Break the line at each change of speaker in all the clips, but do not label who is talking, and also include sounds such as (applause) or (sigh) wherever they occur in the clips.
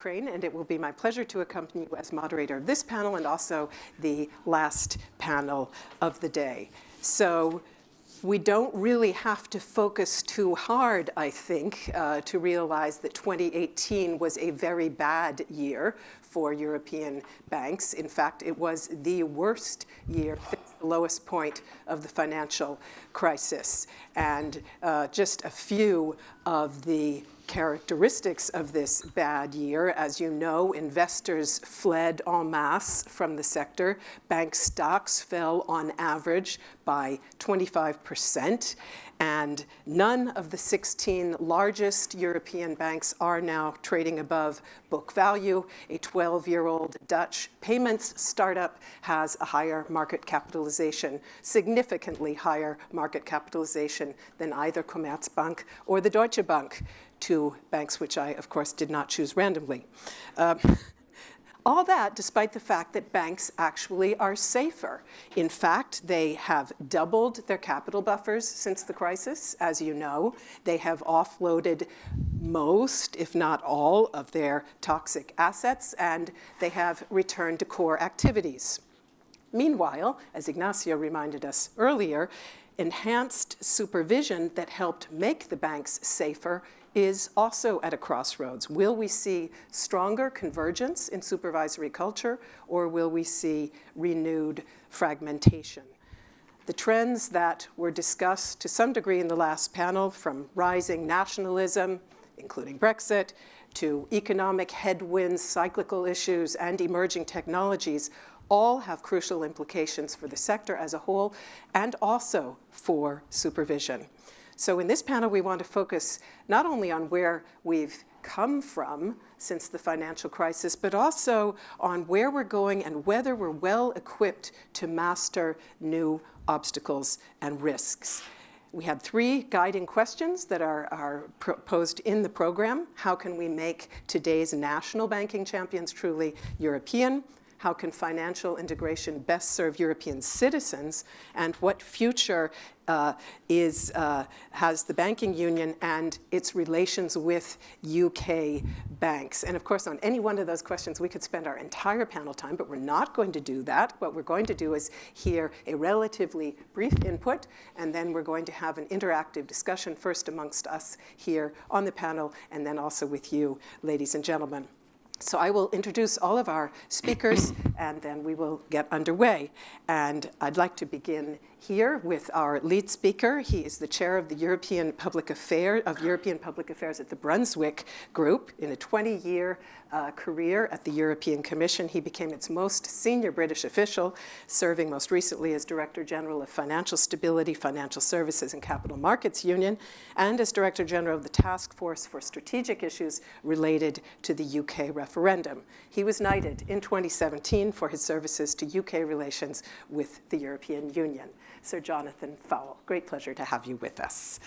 Crane, and it will be my pleasure to accompany you as moderator of this panel and also the last panel of the day. So we don't really have to focus too hard, I think, uh, to realize that 2018 was a very bad year for European banks. In fact, it was the worst year, the lowest point of the financial crisis. And uh, just a few of the characteristics of this bad year. As you know, investors fled en masse from the sector. Bank stocks fell on average by 25%. And none of the 16 largest European banks are now trading above book value. A 12-year-old Dutch payments startup has a higher market capitalization, significantly higher market capitalization than either Commerzbank or the Deutsche Bank two banks which I, of course, did not choose randomly. Uh, (laughs) all that despite the fact that banks actually are safer. In fact, they have doubled their capital buffers since the crisis, as you know. They have offloaded most, if not all, of their toxic assets, and they have returned to core activities. Meanwhile, as Ignazio reminded us earlier, enhanced supervision that helped make the banks safer is also at a crossroads. Will we see stronger convergence in supervisory culture or will we see renewed fragmentation? The trends that were discussed to some degree in the last panel from rising nationalism, including Brexit, to economic headwinds, cyclical issues, and emerging technologies all have crucial implications for the sector as a whole and also for supervision. So in this panel, we want to focus not only on where we've come from since the financial crisis, but also on where we're going and whether we're well equipped to master new obstacles and risks. We had three guiding questions that are, are posed in the program. How can we make today's national banking champions truly European? How can financial integration best serve European citizens, and what future uh, is, uh, has the banking union and its relations with UK banks. And of course, on any one of those questions, we could spend our entire panel time, but we're not going to do that. What we're going to do is hear a relatively brief input, and then we're going to have an interactive discussion first amongst us here on the panel, and then also with you, ladies and gentlemen. So I will introduce all of our speakers and then we will get underway. And I'd like to begin here with our lead speaker. He is the chair of the European Public Affairs of European Public Affairs at the Brunswick Group. In a 20-year uh, career at the European Commission, he became its most senior British official, serving most recently as Director General of Financial Stability, Financial Services and Capital Markets Union, and as Director General of the Task Force for Strategic Issues related to the UK referendum. He was knighted in 2017 for his services to UK relations with the European Union. Sir Jonathan Faull. Great pleasure to have you with us.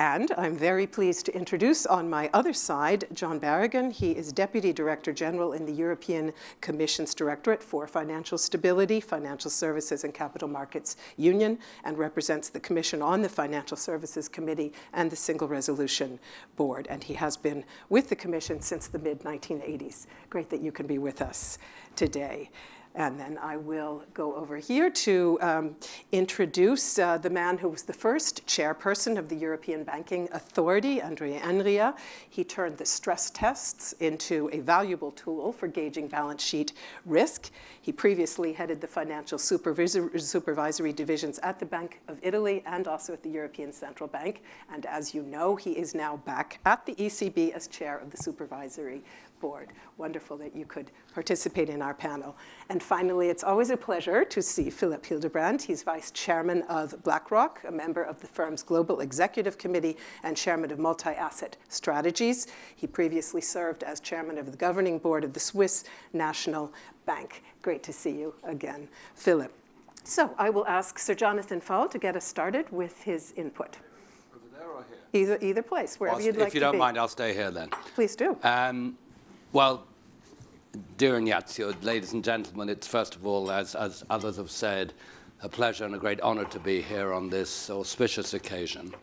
And I'm very pleased to introduce on my other side, John Berrigan. He is Deputy Director General in the European Commission's Directorate for Financial Stability, Financial Services and Capital Markets Union, and represents the Commission on the Financial Services Committee and the Single Resolution Board. And he has been with the Commission since the mid-1980s. Great that you can be with us today. And then I will go over here to um, introduce uh, the man who was the first chairperson of the European Banking Authority, Andrea Enria. He turned the stress tests into a valuable tool for gauging balance sheet risk. He previously headed the financial supervisory divisions at the Bank of Italy and also at the European Central Bank. And as you know, he is now back at the ECB as chair of the supervisory board. Wonderful that you could participate in our panel. And finally, it's always a pleasure to see Philipp Hildebrand. He's vice chairman of BlackRock, a member of the firm's global executive committee and chairman of multi-asset strategies. He previously served as chairman of the governing board of the Swiss National Bank. Great to see you again, Philipp. So I will ask Sir Jonathan Faull to get us started with his input.
Over there or here?
Either, either place, wherever
well,
you'd like to be.
If you don't mind, I'll stay here then.
Please do. Um,
well, dear Ignazio, ladies and gentlemen, it's first of all, as, as others have said, a pleasure and a great honor to be here on this auspicious occasion.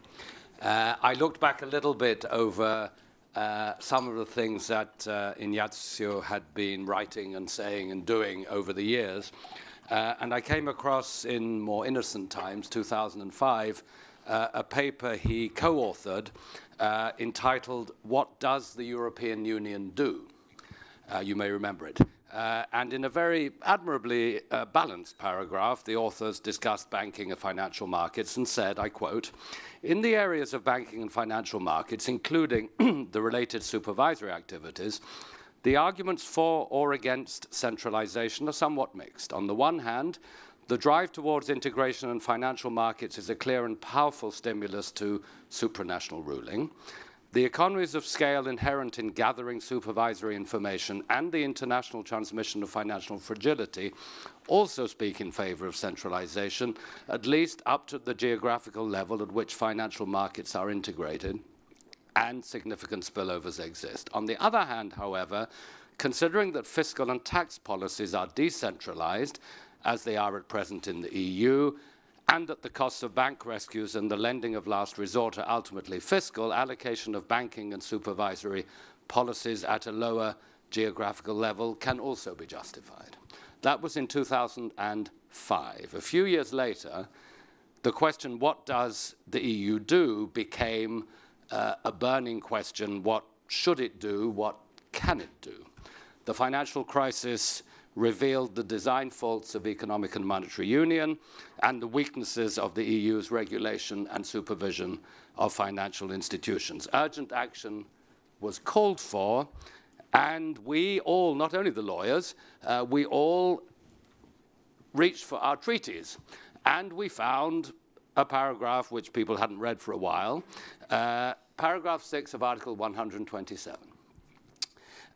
Uh, I looked back a little bit over uh, some of the things that uh, Ignazio had been writing and saying and doing over the years. Uh, and I came across in more innocent times, 2005, uh, a paper he co-authored uh, entitled, What Does the European Union Do? Uh, you may remember it. Uh, and in a very admirably uh, balanced paragraph, the authors discussed banking and financial markets and said, I quote, in the areas of banking and financial markets, including (clears throat) the related supervisory activities, the arguments for or against centralization are somewhat mixed. On the one hand, the drive towards integration in financial markets is a clear and powerful stimulus to supranational ruling. The economies of scale inherent in gathering supervisory information and the international transmission of financial fragility also speak in favor of centralization, at least up to the geographical level at which financial markets are integrated and significant spillovers exist. On the other hand, however, considering that fiscal and tax policies are decentralized as they are at present in the EU, and that the costs of bank rescues and the lending of last resort are ultimately fiscal, allocation of banking and supervisory policies at a lower geographical level can also be justified. That was in 2005. A few years later, the question, what does the EU do, became uh, a burning question, what should it do, what can it do? The financial crisis revealed the design faults of economic and monetary union and the weaknesses of the EU's regulation and supervision of financial institutions. Urgent action was called for, and we all, not only the lawyers, uh, we all reached for our treaties. And we found a paragraph which people hadn't read for a while, uh, paragraph 6 of Article 127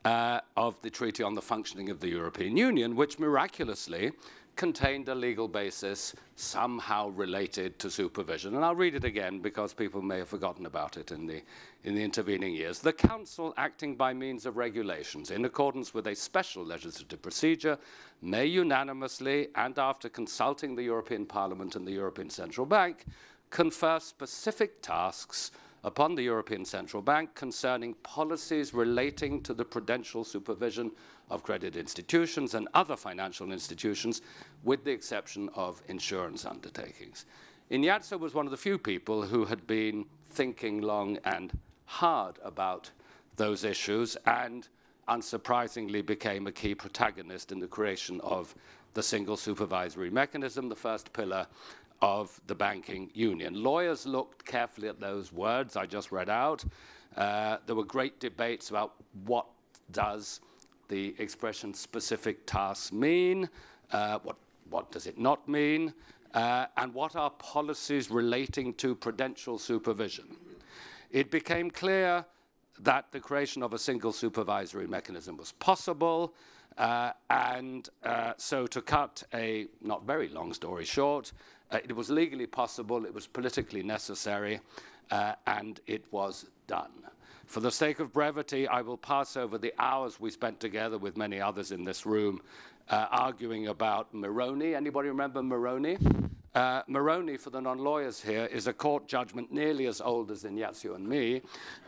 uh, of the Treaty on the Functioning of the European Union, which miraculously contained a legal basis somehow related to supervision. And I'll read it again because people may have forgotten about it in the, in the intervening years. The Council, acting by means of regulations in accordance with a special legislative procedure, may unanimously and after consulting the European Parliament and the European Central Bank, confer specific tasks upon the European Central Bank concerning policies relating to the prudential supervision of credit institutions and other financial institutions, with the exception of insurance undertakings. Ignazio was one of the few people who had been thinking long and hard about those issues and unsurprisingly became a key protagonist in the creation of the single supervisory mechanism, the first pillar of the banking union. Lawyers looked carefully at those words I just read out. Uh, there were great debates about what does the expression specific tasks mean, uh, what, what does it not mean, uh, and what are policies relating to prudential supervision. It became clear that the creation of a single supervisory mechanism was possible, uh, and uh, so to cut a not very long story short, uh, it was legally possible, it was politically necessary, uh, and it was done. For the sake of brevity, I will pass over the hours we spent together with many others in this room uh, arguing about Meroni. Anybody remember Meroni? Uh, Meroni, for the non-lawyers here, is a court judgment nearly as old as Ignazio and me,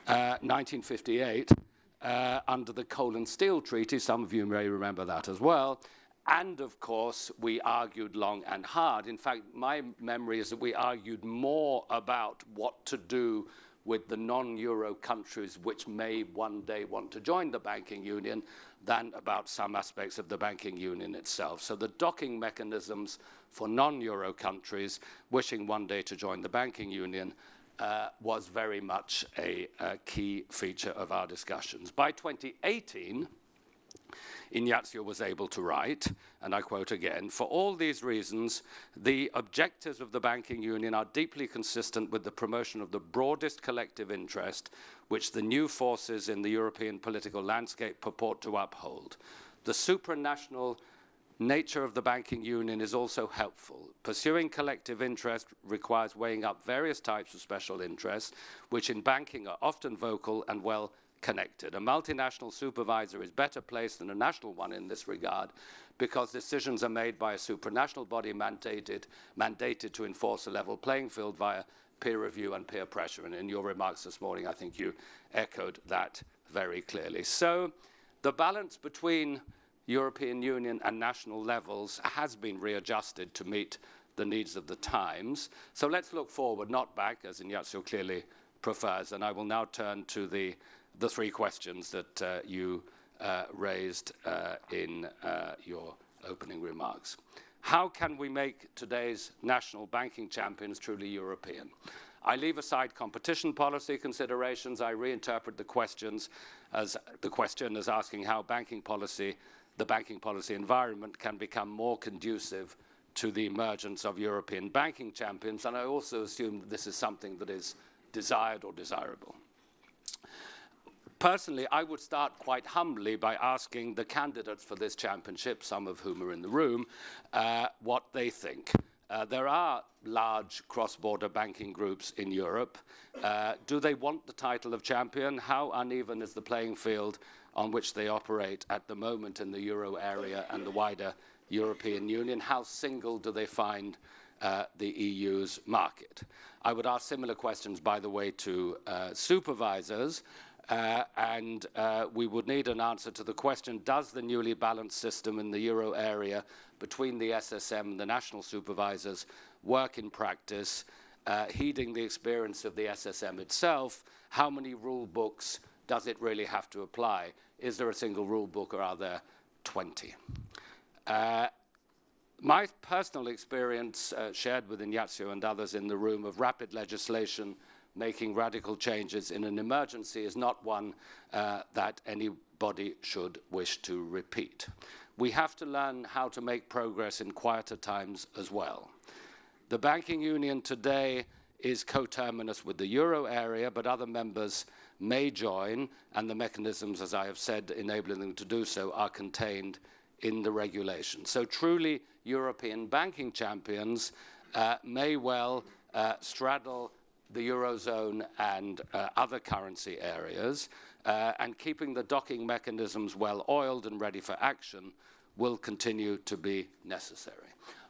1958, uh, uh, under the Coal and Steel Treaty. Some of you may remember that as well. And of course, we argued long and hard. In fact, my memory is that we argued more about what to do with the non-euro countries which may one day want to join the banking union than about some aspects of the banking union itself. So the docking mechanisms for non-euro countries wishing one day to join the banking union uh, was very much a, a key feature of our discussions. By 2018, Ignazio was able to write, and I quote again, for all these reasons, the objectives of the banking union are deeply consistent with the promotion of the broadest collective interest which the new forces in the European political landscape purport to uphold. The supranational nature of the banking union is also helpful. Pursuing collective interest requires weighing up various types of special interests, which in banking are often vocal and well connected. A multinational supervisor is better placed than a national one in this regard because decisions are made by a supranational body mandated, mandated to enforce a level playing field via peer review and peer pressure. And in your remarks this morning, I think you echoed that very clearly. So the balance between European Union and national levels has been readjusted to meet the needs of the times. So let's look forward, not back, as Ignazio clearly prefers. And I will now turn to the, the three questions that uh, you uh, raised uh, in your opening remarks. How can we make today's national banking champions truly European? I leave aside competition policy considerations. I reinterpret the questions as the question as asking how banking policy, the banking policy environment can become more conducive to the emergence of European banking champions. And I also assume that this is something that is desired or desirable. Personally, I would start quite humbly by asking the candidates for this championship, some of whom are in the room, uh, what they think. Uh, there are large cross-border banking groups in Europe. Uh, do they want the title of champion? How uneven is the playing field on which they operate at the moment in the euro area and the wider European Union? How single do they find uh, the EU's market? I would ask similar questions, by the way, to uh, supervisors. Uh, and uh, we would need an answer to the question, does the newly balanced system in the euro area between the SSM and the national supervisors work in practice, uh, heeding the experience of the SSM itself, how many rule books does it really have to apply? Is there a single rule book or are there 20? Uh, my personal experience, uh, shared with Ignazio and others in the room, of rapid legislation making radical changes in an emergency is not one uh, that anybody should wish to repeat. We have to learn how to make progress in quieter times as well. The banking union today is coterminous with the euro area, but other members may join, and the mechanisms, as I have said, enabling them to do so are contained in the regulation. So truly European banking champions uh, may well uh, straddle the Eurozone and uh, other currency areas, uh, and keeping the docking mechanisms well oiled and ready for action will continue to be necessary.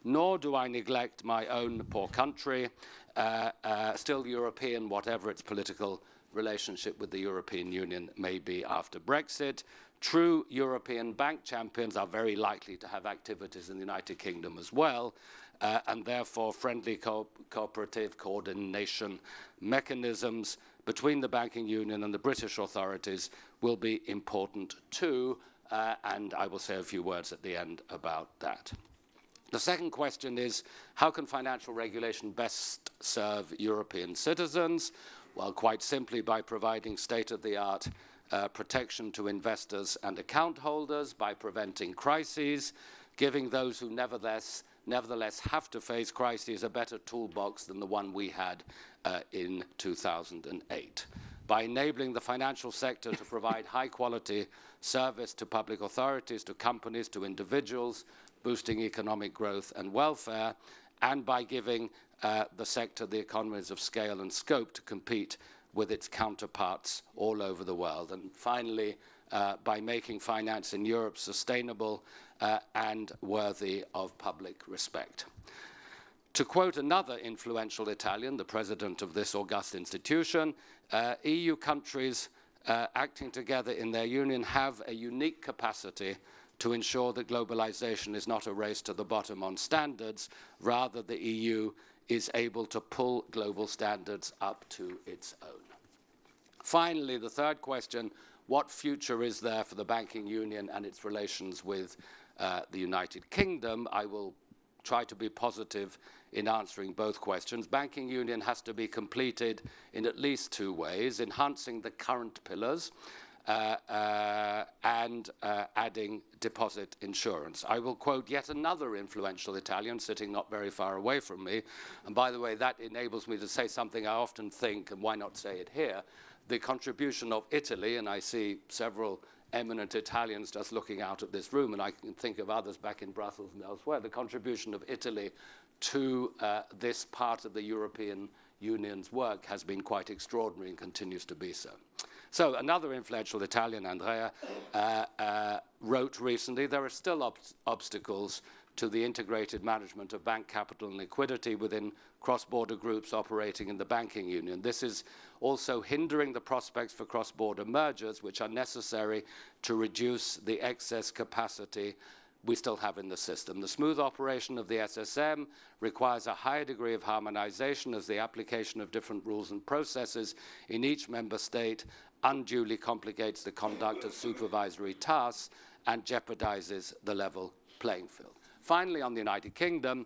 Nor do I neglect my own poor country, uh, uh still European, whatever its political relationship with the European Union may be after Brexit. True European bank champions are very likely to have activities in the United Kingdom as well, uh, and therefore friendly co cooperative coordination mechanisms between the banking union and the British authorities will be important too, uh, and I will say a few words at the end about that. The second question is, how can financial regulation best serve European citizens? Well, quite simply by providing state-of-the-art uh, protection to investors and account holders, by preventing crises, giving those who nevertheless nevertheless have to face crises a better toolbox than the one we had uh, in 2008. By enabling the financial sector to provide high quality service to public authorities, to companies, to individuals, boosting economic growth and welfare, and by giving uh, the sector the economies of scale and scope to compete with its counterparts all over the world. And finally, uh, by making finance in Europe sustainable uh, and worthy of public respect. To quote another influential Italian, the president of this august institution, uh, EU countries uh, acting together in their union have a unique capacity to ensure that globalization is not a race to the bottom on standards, rather the EU is able to pull global standards up to its own. Finally, the third question, what future is there for the banking union and its relations with uh, the United Kingdom? I will try to be positive in answering both questions. Banking union has to be completed in at least two ways, enhancing the current pillars uh, uh, and uh, adding deposit insurance. I will quote yet another influential Italian sitting not very far away from me. And by the way, that enables me to say something I often think, and why not say it here, the contribution of Italy, and I see several eminent Italians just looking out at this room, and I can think of others back in Brussels and elsewhere, the contribution of Italy to uh, this part of the European Union's work has been quite extraordinary and continues to be so. So another influential Italian, Andrea, uh, uh, wrote recently, there are still ob obstacles to the integrated management of bank capital and liquidity within cross-border groups operating in the banking union. This is also hindering the prospects for cross-border mergers, which are necessary to reduce the excess capacity we still have in the system. The smooth operation of the SSM requires a higher degree of harmonization as the application of different rules and processes in each member state unduly complicates the conduct of supervisory tasks and jeopardizes the level playing field. Finally, on the United Kingdom,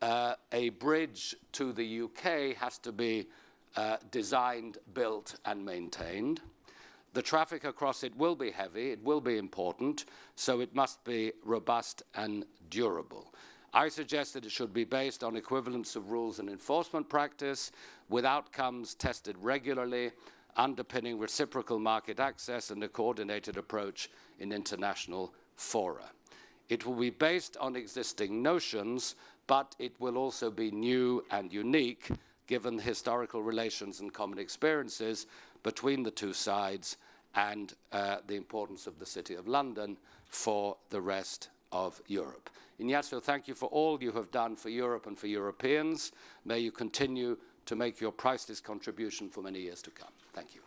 uh, a bridge to the UK has to be uh, designed, built, and maintained. The traffic across it will be heavy, it will be important, so it must be robust and durable. I suggest that it should be based on equivalence of rules and enforcement practice, with outcomes tested regularly, underpinning reciprocal market access and a coordinated approach in international fora. It will be based on existing notions, but it will also be new and unique given the historical relations and common experiences between the two sides and uh, the importance of the City of London for the rest of Europe. Ignazio, thank you for all you have done for Europe and for Europeans. May you continue to make your priceless contribution for many years to come. Thank you.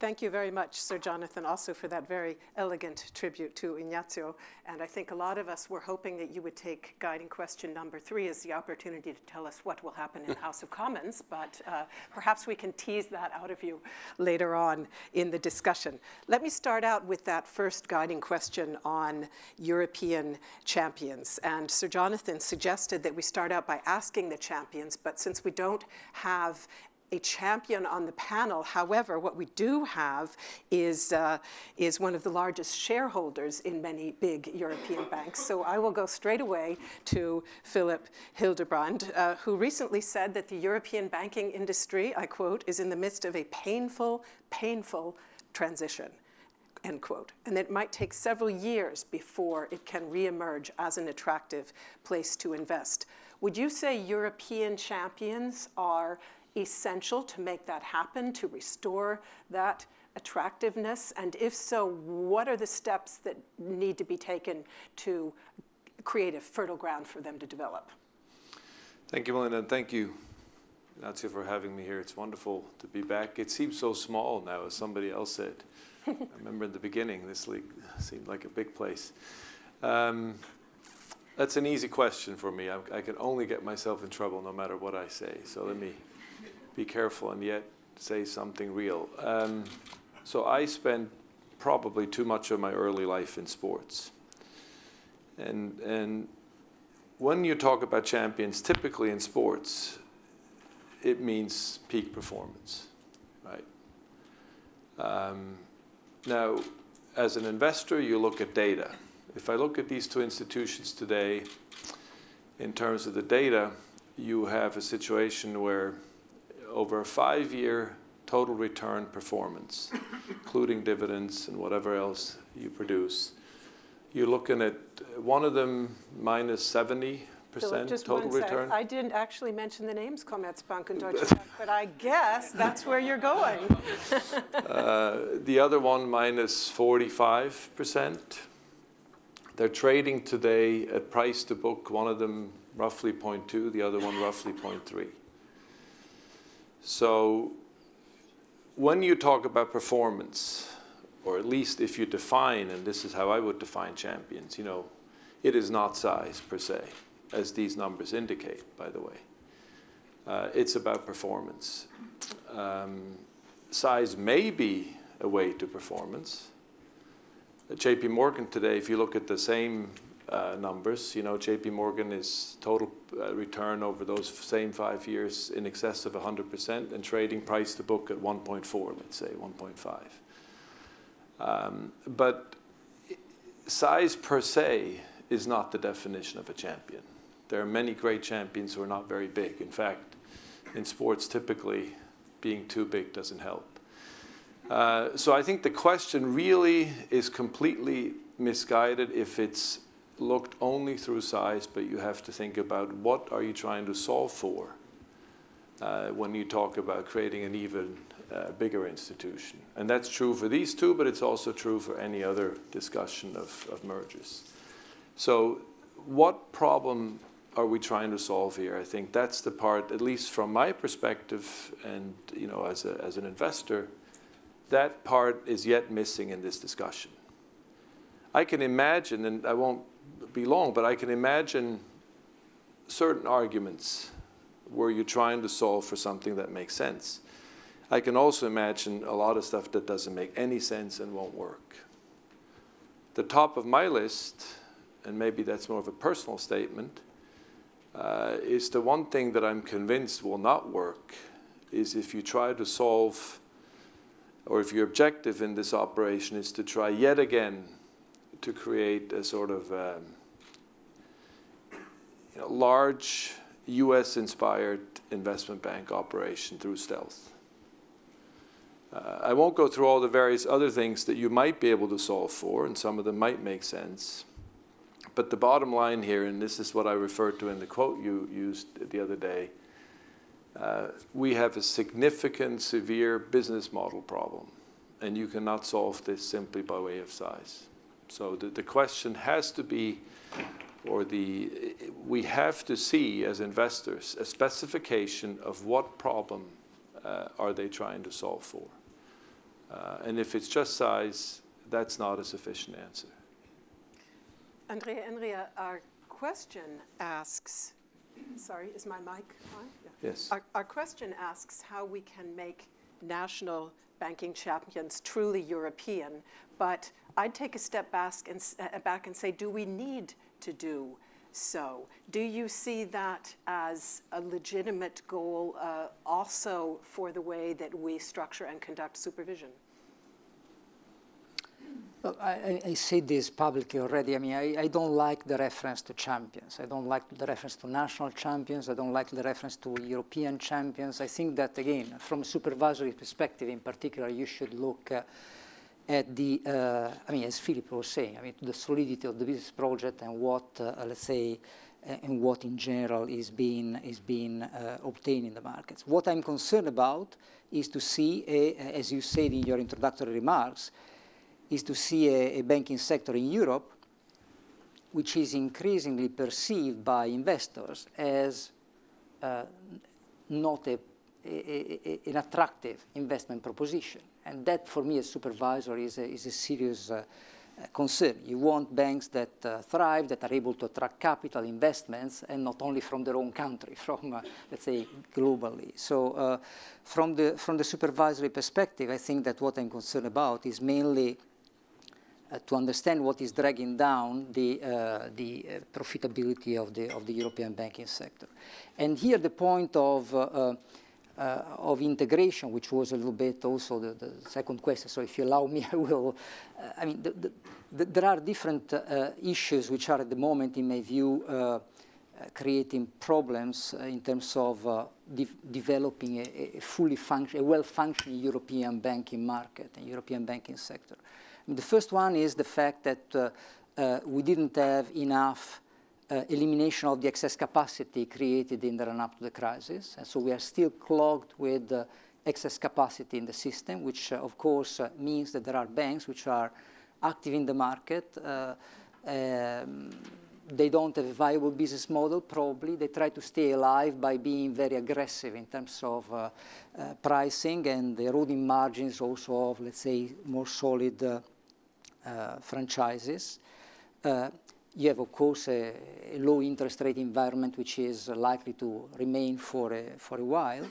Thank you very much, Sir Jonathan, also for that very elegant tribute to Ignazio. And I think a lot of us were hoping that you would take guiding question number three as the opportunity to tell us what will happen in the House of Commons, but uh, perhaps we can tease that out of you later on in the discussion. Let me start out with that first guiding question on European champions. And Sir Jonathan suggested that we start out by asking the champions, but since we don't have a champion on the panel. However, what we do have is, uh, is one of the largest shareholders in many big European banks. So I will go straight away to Philipp Hildebrand, uh, who recently said that the European banking industry, I quote, is in the midst of a painful, painful transition end quote. And it might take several years before it can reemerge as an attractive place to invest. Would you say European champions are essential to make that happen, to restore that attractiveness? And if so, what are the steps that need to be taken to create a fertile ground for them to develop?
Thank you, Melinda, and thank you, Nazia, for having me here. It's wonderful to be back. It seems so small now, as somebody else said. (laughs) I remember in the beginning, this league seemed like a big place. Um, that's an easy question for me. I, I, can only get myself in trouble no matter what I say. So let me be careful and yet say something real. Um, so I spent probably too much of my early life in sports. And, and when you talk about champions, typically in sports, it means peak performance, right? Um, now, as an investor, you look at data. If I look at these two institutions today, in terms of the data, you have a situation where over a five-year total return performance, (laughs) including dividends and whatever else you produce, you're looking at one of them minus minus 70 percent total return.
I didn't actually mention the names Commerzbank and Deutsche (laughs) Bank, but I guess that's where you're going. (laughs)
uh, the other one minus minus 45 percent. They're trading today at price to book, one of them roughly 0.2, the other one roughly 0.3. So when you talk about performance, or at least if you define, and this is how I would define champions, you know, it is not size per se, as these numbers indicate, by the way. Uh, it's about performance. Um, size may be a way to performance. At JP Morgan today, if you look at the same uh, numbers. You know, JP Morgan is total uh, return over those same five years in excess of 100% and trading price to book at 1.4, let's say 1.5. Um, but size per se is not the definition of a champion. There are many great champions who are not very big. In fact, in sports, typically being too big doesn't help. Uh, so I think the question really is completely misguided if it's looked only through size, but you have to think about what are you trying to solve for uh, when you talk about creating an even uh, bigger institution. And that's true for these two, but it's also true for any other discussion of, of mergers. So what problem are we trying to solve here? I think that's the part, at least from my perspective and you know, as, a, as an investor, that part is yet missing in this discussion. I can imagine, and I won't be long, but I can imagine certain arguments where you're trying to solve for something that makes sense. I can also imagine a lot of stuff that doesn't make any sense and won't work. The top of my list, and maybe that's more of a personal statement, uh, is the one thing that I'm convinced will not work is if you try to solve, or if your objective in this operation is to try yet again to create a sort of um, you know, large US-inspired investment bank operation through stealth. Uh, I won't go through all the various other things that you might be able to solve for, and some of them might make sense. But the bottom line here, and this is what I referred to in the quote you used the other day, uh, we have a significant, severe business model problem, and you cannot solve this simply by way of size. So the, the question has to be, or the, we have to see as investors a specification of what problem uh, are they trying to solve for. Uh, and if it's just size, that's not a sufficient answer.
Andrea Enria, our question asks, sorry, is my mic on?
Yeah. Yes.
Our, our question asks how we can make national banking champions truly European, but I'd take a step back and, uh, back and say, do we need to do so? Do you see that as a legitimate goal uh, also for the way that we structure and conduct supervision?
I, I said this publicly already. I mean, I, I, don't like the reference to champions. I don't like the reference to national champions. I don't like the reference to European champions. I think that, again, from a supervisory perspective in particular, you should look uh, at the, uh, I mean, as Philipp was saying, I mean, the solidity of the business project and what, uh, let's say, uh, and what in general is being, is being uh, obtained in the markets. What I'm concerned about is to see, a, as you said in your introductory remarks, is to see a, a banking sector in Europe which is increasingly perceived by investors as uh, not a, a, an attractive investment proposition. And that, for me, as supervisor, is a, is a serious uh, concern. You want banks that uh, thrive, that are able to attract capital investments, and not only from their own country, (laughs) from, uh, let's say, globally. So uh, from, the, from the supervisory perspective, I think that what I'm concerned about is mainly uh, to understand what is dragging down the, uh, the uh, profitability of the, of the European banking sector. And here the point of, uh, uh, of integration, which was a little bit also the, the, second question, so if you allow me, (laughs) I will, uh, I mean, the, the, there are different issues which are at the moment, in my view, creating problems in terms of de developing a, a fully function, a well-functioning European banking market and European banking sector. The first one is the fact that uh, uh, we didn't have enough uh, elimination of the excess capacity created in the run-up to the crisis. And so we are still clogged with uh, excess capacity in the system, which uh, of course uh, means that there are banks which are active in the market. Um, they don't have a viable business model, probably. They try to stay alive by being very aggressive in terms of uh, uh, pricing and eroding margins also of, let's say, more solid uh, uh, franchises. You have, of course, a, a, low interest rate environment which is likely to remain for a, for a while.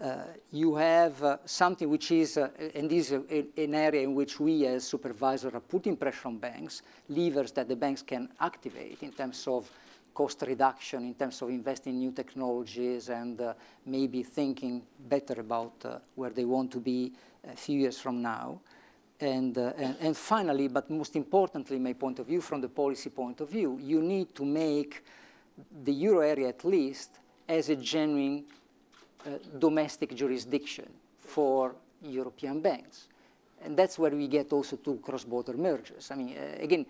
Uh, you have uh, something which is, uh, and this is a, an area in which we as supervisors are putting pressure on banks, levers that the banks can activate in terms of cost reduction, in terms of investing in new technologies and uh, maybe thinking better about uh, where they want to be a few years from now. And, uh, and, and, finally, but most importantly, my point of view, from the policy point of view, you need to make the euro area at least as a genuine uh, domestic jurisdiction for European banks. And that's where we get also to cross-border mergers. I mean, uh, again,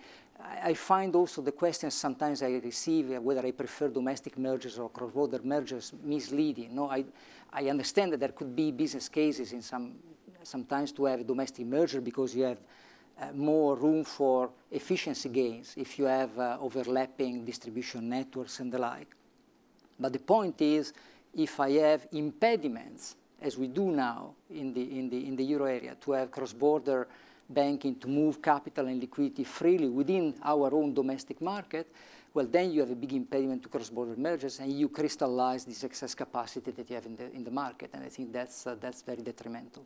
I find also the questions sometimes I receive uh, whether I prefer domestic mergers or cross-border mergers misleading. No, I, I understand that there could be business cases in some sometimes to have a domestic merger because you have uh, more room for efficiency gains if you have uh, overlapping distribution networks and the like. But the point is, if I have impediments, as we do now in the, in the, in the euro area, to have cross-border banking to move capital and liquidity freely within our own domestic market, well, then you have a big impediment to cross-border mergers and you crystallize this excess capacity that you have in the, in the market. And I think that's, uh, that's very detrimental.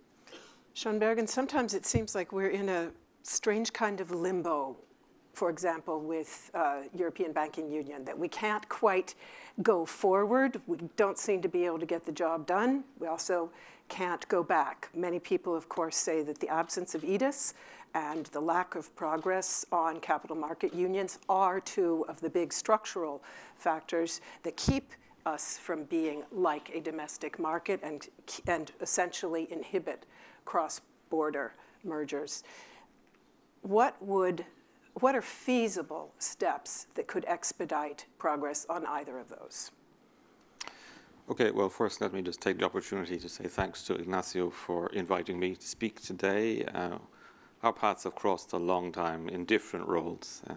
John Berrigan, sometimes it seems like we're in a strange kind of limbo, for example, with uh, European Banking Union, that we can't quite go forward. We don't seem to be able to get the job done. We also can't go back. Many people, of course, say that the absence of EDIS and the lack of progress on capital market unions are two of the big structural factors that keep us from being like a domestic market and, and essentially inhibit cross-border mergers. What would, what are feasible steps that could expedite progress on either of those?
Okay, well, first let me just take the opportunity to say thanks to Ignazio for inviting me to speak today. Uh, our paths have crossed a long time in different roles, uh,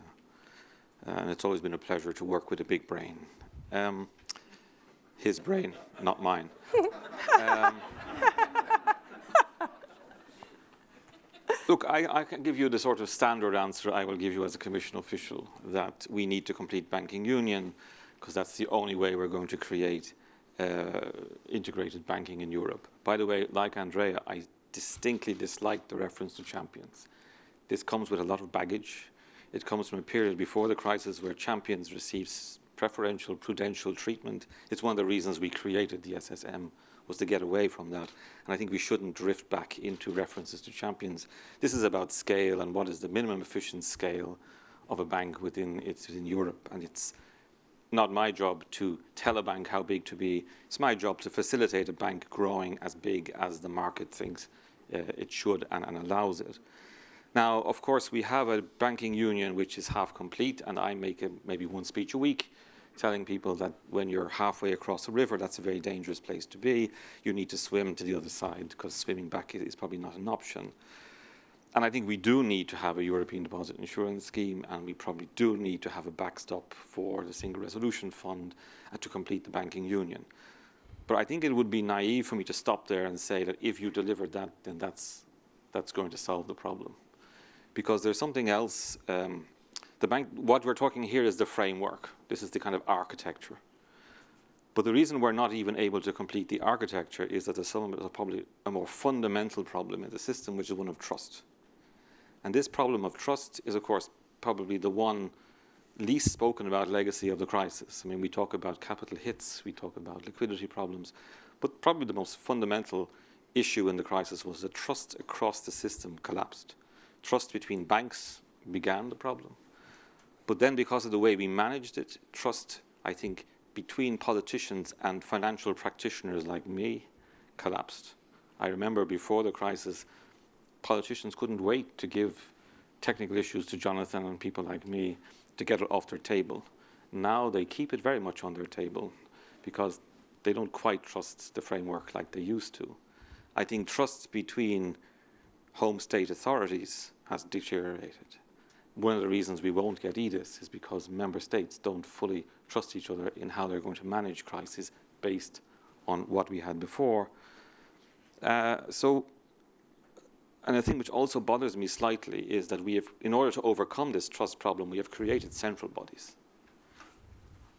and it's always been a pleasure to work with a big brain. Um, his brain, not mine. (laughs) um, Look, I, I, can give you the sort of standard answer I will give you as a Commission official, that we need to complete banking union, because that's the only way we're going to create uh, integrated banking in Europe. By the way, like Andrea, I distinctly dislike the reference to champions. This comes with a lot of baggage. It comes from a period before the crisis where champions received preferential prudential treatment. It's one of the reasons we created the SSM was to get away from that. And I think we shouldn't drift back into references to champions. This is about scale and what is the minimum efficient scale of a bank within, it's within Europe. And it's not my job to tell a bank how big to be. It's my job to facilitate a bank growing as big as the market thinks uh, it should and, and allows it. Now, of course, we have a banking union which is half complete, and I make a, maybe one speech a week telling people that when you're halfway across a river, that's a very dangerous place to be. You need to swim to the other side because swimming back is probably not an option. And I think we do need to have a European deposit insurance scheme, and we probably do need to have a backstop for the Single Resolution Fund and to complete the banking union. But I think it would be naive for me to stop there and say that if you deliver that, then that's, that's going to solve the problem. Because there's something else um, the bank, what we're talking here is the framework. This is the kind of architecture. But the reason we're not even able to complete the architecture is that there's some, probably a more fundamental problem in the system, which is one of trust. And this problem of trust is, of course, probably the one least spoken about legacy of the crisis. I mean, we talk about capital hits, we talk about liquidity problems, but probably the most fundamental issue in the crisis was that trust across the system collapsed. Trust between banks began the problem. But then because of the way we managed it, trust, I think, between politicians and financial practitioners like me collapsed. I remember before the crisis, politicians couldn't wait to give technical issues to Jonathan and people like me to get it off their table. Now they keep it very much on their table because they don't quite trust the framework like they used to. I think trust between home state authorities has deteriorated one of the reasons we won't get EDIS is because member states don't fully trust each other in how they're going to manage crises based on what we had before. Uh, so, and a thing which also bothers me slightly is that we have, in order to overcome this trust problem, we have created central bodies.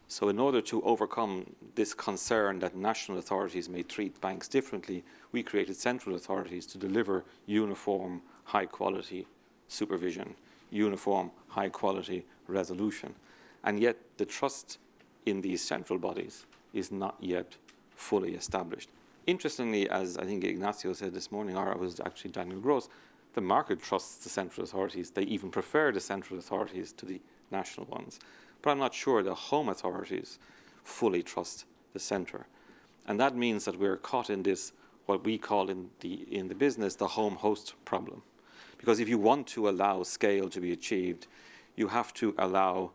So in order to overcome this concern that national authorities may treat banks differently, we created central authorities to deliver uniform, high quality supervision uniform, high quality resolution. And yet the trust in these central bodies is not yet fully established. Interestingly, as I think Ignazio said this morning, or it was actually Daniel Gros, the market trusts the central authorities. They even prefer the central authorities to the national ones. But I'm not sure the home authorities fully trust the centre. And that means that we're caught in this, what we call in the, in the business, the home host problem. Because if you want to allow scale to be achieved, you have to allow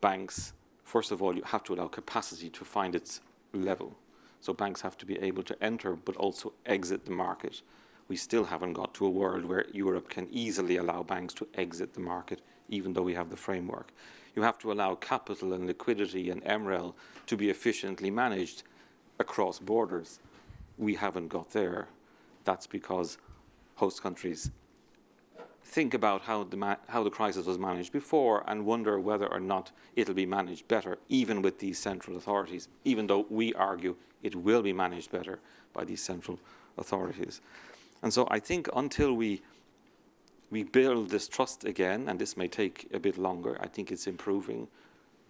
banks, first of all, you have to allow capacity to find its level. So banks have to be able to enter but also exit the market. We still haven't got to a world where Europe can easily allow banks to exit the market, even though we have the framework. You have to allow capital and liquidity and MREL to be efficiently managed across borders. We haven't got there. That's because host countries think about how the, how the crisis was managed before and wonder whether or not it'll be managed better, even with these central authorities, even though we argue it will be managed better by these central authorities. And so I think until we we build this trust again, and this may take a bit longer, I think it's improving.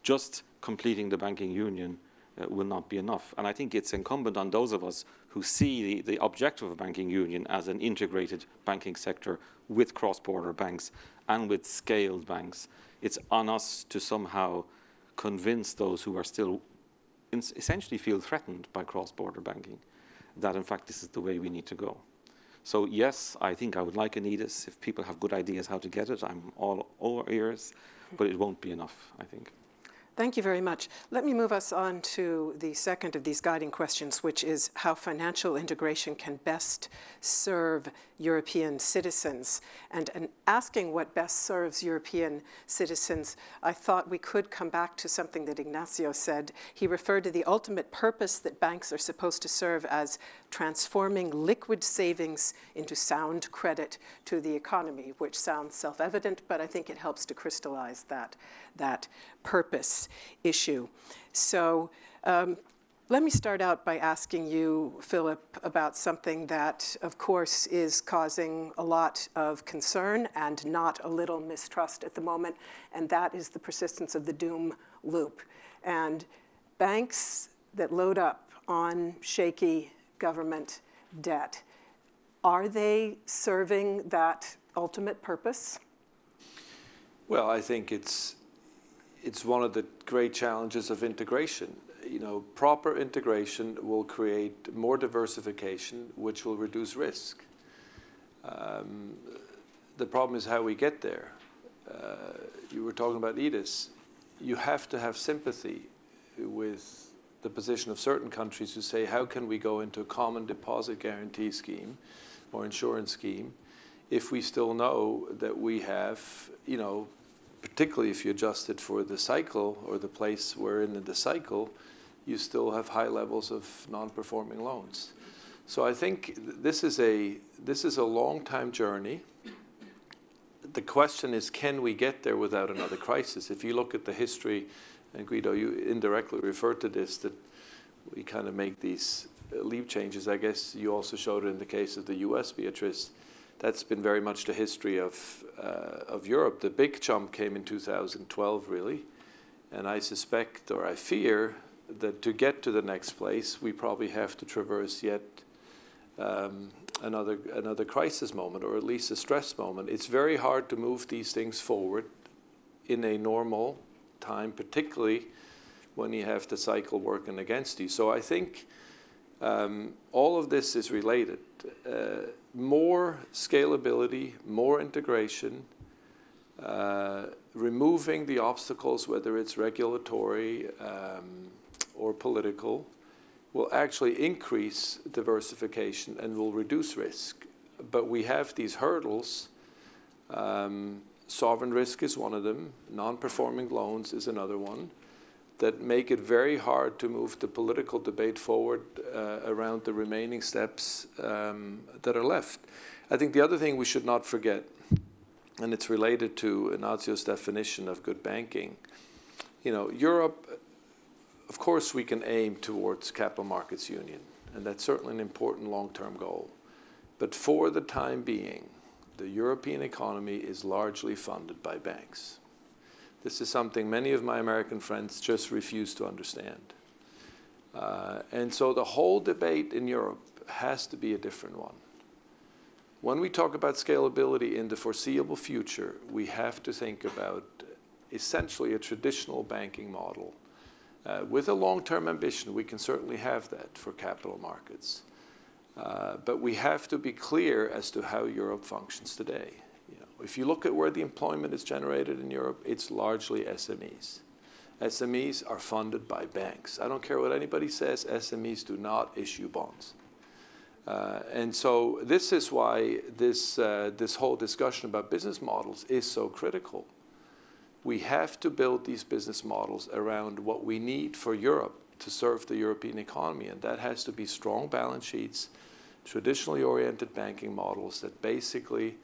Just completing the banking union uh, will not be enough. And I think it's incumbent on those of us who see the, the objective of banking union as an integrated banking sector with cross-border banks and with scaled banks. It's on us to somehow convince those who are still essentially feel threatened by cross-border banking that in fact this is the way we need to go. So yes, I think I would like an EDIS. If people have good ideas how to get it, I'm all, ears, but it won't be enough, I think.
Thank you very much. Let me move us on to the second of these guiding questions, which is how financial integration can best serve European citizens. And, and asking what best serves European citizens, I thought we could come back to something that Ignazio said. He referred to the ultimate purpose that banks are supposed to serve as transforming liquid savings into sound credit to the economy, which sounds self-evident, but I think it helps to crystallize that, that purpose issue. So um, let me start out by asking you, Philipp, about something that, of course, is causing a lot of concern and not a little mistrust at the moment, and that is the persistence of the doom loop. And banks that load up on shaky government debt, are they serving that ultimate purpose?
Well, I think it's it's one of the great challenges of integration. You know, proper integration will create more diversification, which will reduce risk. Um, the problem is how we get there. Uh, you were talking about EDIS. You have to have sympathy with the position of certain countries who say, how can we go into a common deposit guarantee scheme or insurance scheme if we still know that we have, you know, particularly if you adjust it for the cycle or the place we're in the cycle, you still have high levels of non-performing loans. So I think this is a this is a long time journey. The question is, can we get there without another crisis? If you look at the history, and Guido, you indirectly referred to this, that we kind of make these leap changes. I guess you also showed it in the case of the U.S., Beatrice that's been very much the history of, uh, of Europe. The big jump came in 2012, really. And I suspect, or I fear, that to get to the next place, we probably have to traverse yet um, another, another crisis moment, or at least a stress moment. It's very hard to move these things forward in a normal time, particularly when you have the cycle working against you. So I think um, all of this is related. Uh, more scalability, more integration, uh, removing the obstacles, whether it's regulatory um, or political, will actually increase diversification and will reduce risk. But we have these hurdles. Um, sovereign risk is one of them. Non-performing loans is another one that make it very hard to move the political debate forward uh, around the remaining steps um, that are left. I think the other thing we should not forget, and it's related to Ignazio's definition of good banking, you know, Europe, of course we can aim towards capital markets union, and that's certainly an important long-term goal. But for the time being, the European economy is largely funded by banks. This is something many of my American friends just refuse to understand. Uh, and so the whole debate in Europe has to be a different one. When we talk about scalability in the foreseeable future, we have to think about essentially a traditional banking model. Uh, with a long-term ambition, we can certainly have that for capital markets. Uh, but we have to be clear as to how Europe functions today. If you look at where the employment is generated in Europe, it's largely SMEs. SMEs are funded by banks. I don't care what anybody says, SMEs do not issue bonds. Uh, and so this is why this, uh, this whole discussion about business models is so critical. We have to build these business models around what we need for Europe to serve the European economy, and that has to be strong balance sheets, traditionally oriented banking models that basically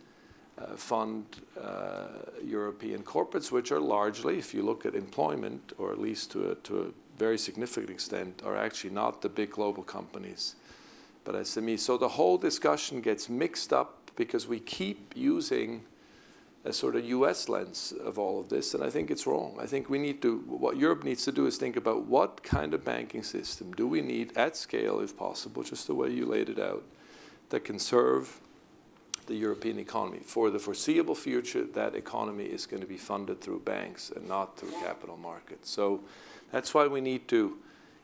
uh, fund uh, European corporates, which are largely, if you look at employment, or at least to a, to a very significant extent, are actually not the big global companies, but SMEs. So the whole discussion gets mixed up because we keep using a sort of US lens of all of this, and I think it's wrong. I think we need to, what Europe needs to do is think about what kind of banking system do we need at scale, if possible, just the way you laid it out, that can serve the European economy. For the foreseeable future, that economy is going to be funded through banks and not through capital markets. So that's why we need to,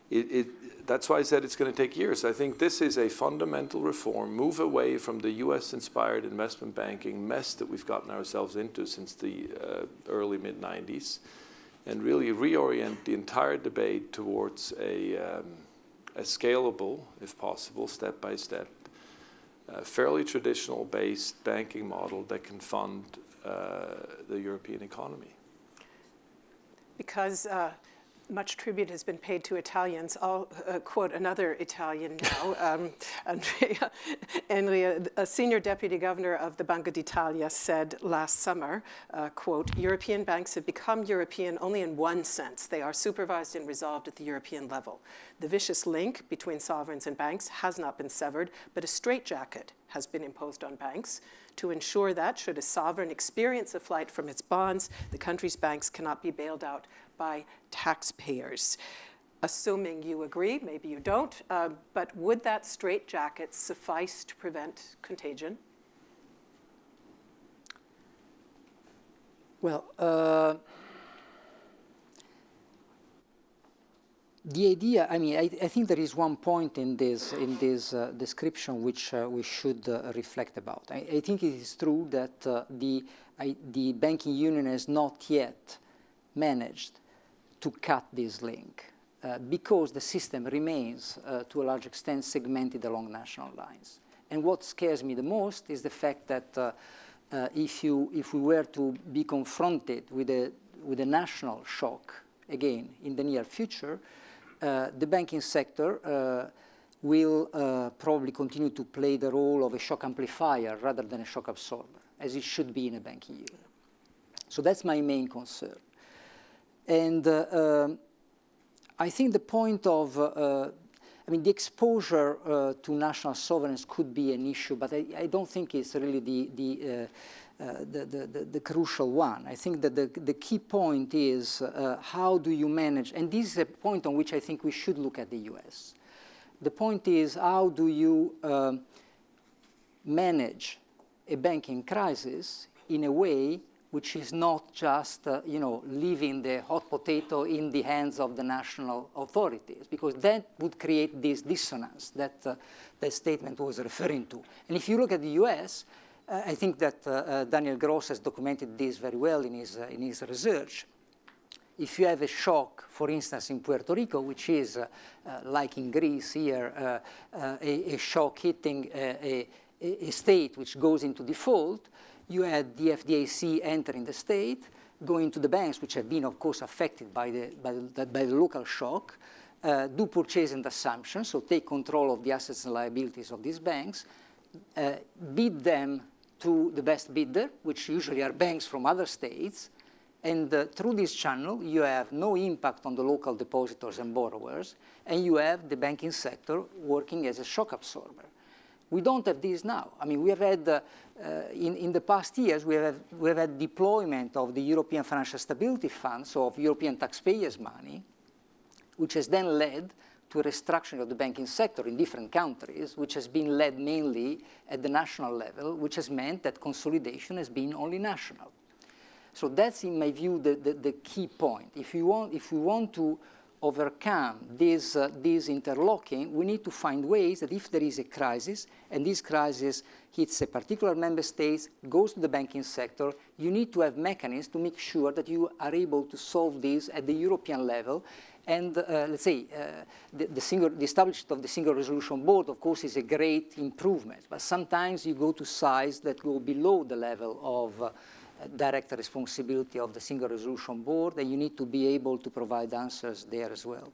it, it, that's why I said it's going to take years. I think this is a fundamental reform, move away from the US-inspired investment banking mess that we've gotten ourselves into since the uh, early mid-90s, and really reorient the entire debate towards a, um, a scalable, if possible, step-by-step, uh, fairly traditional based banking model that can fund uh, the European economy.
Because uh, much tribute has been paid to Italians. I'll uh, quote another Italian now, (laughs) um, Andrea Enria, a senior deputy governor of the Banca d'Italia said last summer, uh, quote, European banks have become European only in one sense. They are supervised and resolved at the European level. The vicious link between sovereigns and banks has not been severed, but a straitjacket has been imposed on banks to ensure that, should a sovereign experience a flight from its bonds, the country's banks cannot be bailed out by taxpayers. Assuming you agree, maybe you don't, uh, but would that straitjacket suffice to prevent contagion?
Well, uh, the idea, I mean, I, I, think there is one point in this, in this uh, description which uh, we should uh, reflect about. I, I, think it is true that uh, the, I, the banking union has not yet managed to cut this link uh, because the system remains, uh, to a large extent, segmented along national lines. And what scares me the most is the fact that uh, uh if, you, if we were to be confronted with a, with a national shock, again, in the near future, uh, the banking sector uh, will probably continue to play the role of a shock amplifier rather than a shock absorber, as it should be in a banking union. So that's my main concern. And uh, um, I think the point of, uh, I mean, the exposure uh, to national sovereigns could be an issue, but I, I don't think it's really the, the uh, the, the, the, crucial one. I think that the, the key point is uh, how do you manage, and this is a point on which I think we should look at the US. The point is how do you um, manage a banking crisis in a way which is not just, uh, you know, leaving the hot potato in the hands of the national authorities, because that would create this dissonance that uh, that statement was referring to. And if you look at the US, uh, I think that uh, uh, Daniel Gros has documented this very well in his, uh, in his research. If you have a shock, for instance, in Puerto Rico, which is, like in Greece here, a, a, shock hitting a, a, a state which goes into default, you had the FDIC entering the state, going to the banks, which have been, of course, affected by the, by the, by the local shock, uh, do purchase and assumption, so take control of the assets and liabilities of these banks, uh, bid them to the best bidder, which usually are banks from other states, and uh, through this channel, you have no impact on the local depositors and borrowers, and you have the banking sector working as a shock absorber. We don't have this now. I mean, we have had, uh, uh, in, in the past years, we have, we have had deployment of the European Financial Stability Fund, so of European taxpayers' money, which has then led to a restructuring of the banking sector in different countries, which has been led mainly at the national level, which has meant that consolidation has been only national. So that's, in my view, the, the, the key point. If, you want, if we want to overcome this, uh, this interlocking, we need to find ways that if there is a crisis, and this crisis hits a particular member state, goes to the banking sector, you need to have mechanisms to make sure that you are able to solve this at the European level. And uh, let's say uh, the, the, single, the establishment of the single resolution board, of course, is a great improvement. But sometimes you go to size that go below the level of uh, direct responsibility of the Single Resolution Board, and you need to be able to provide answers there as well.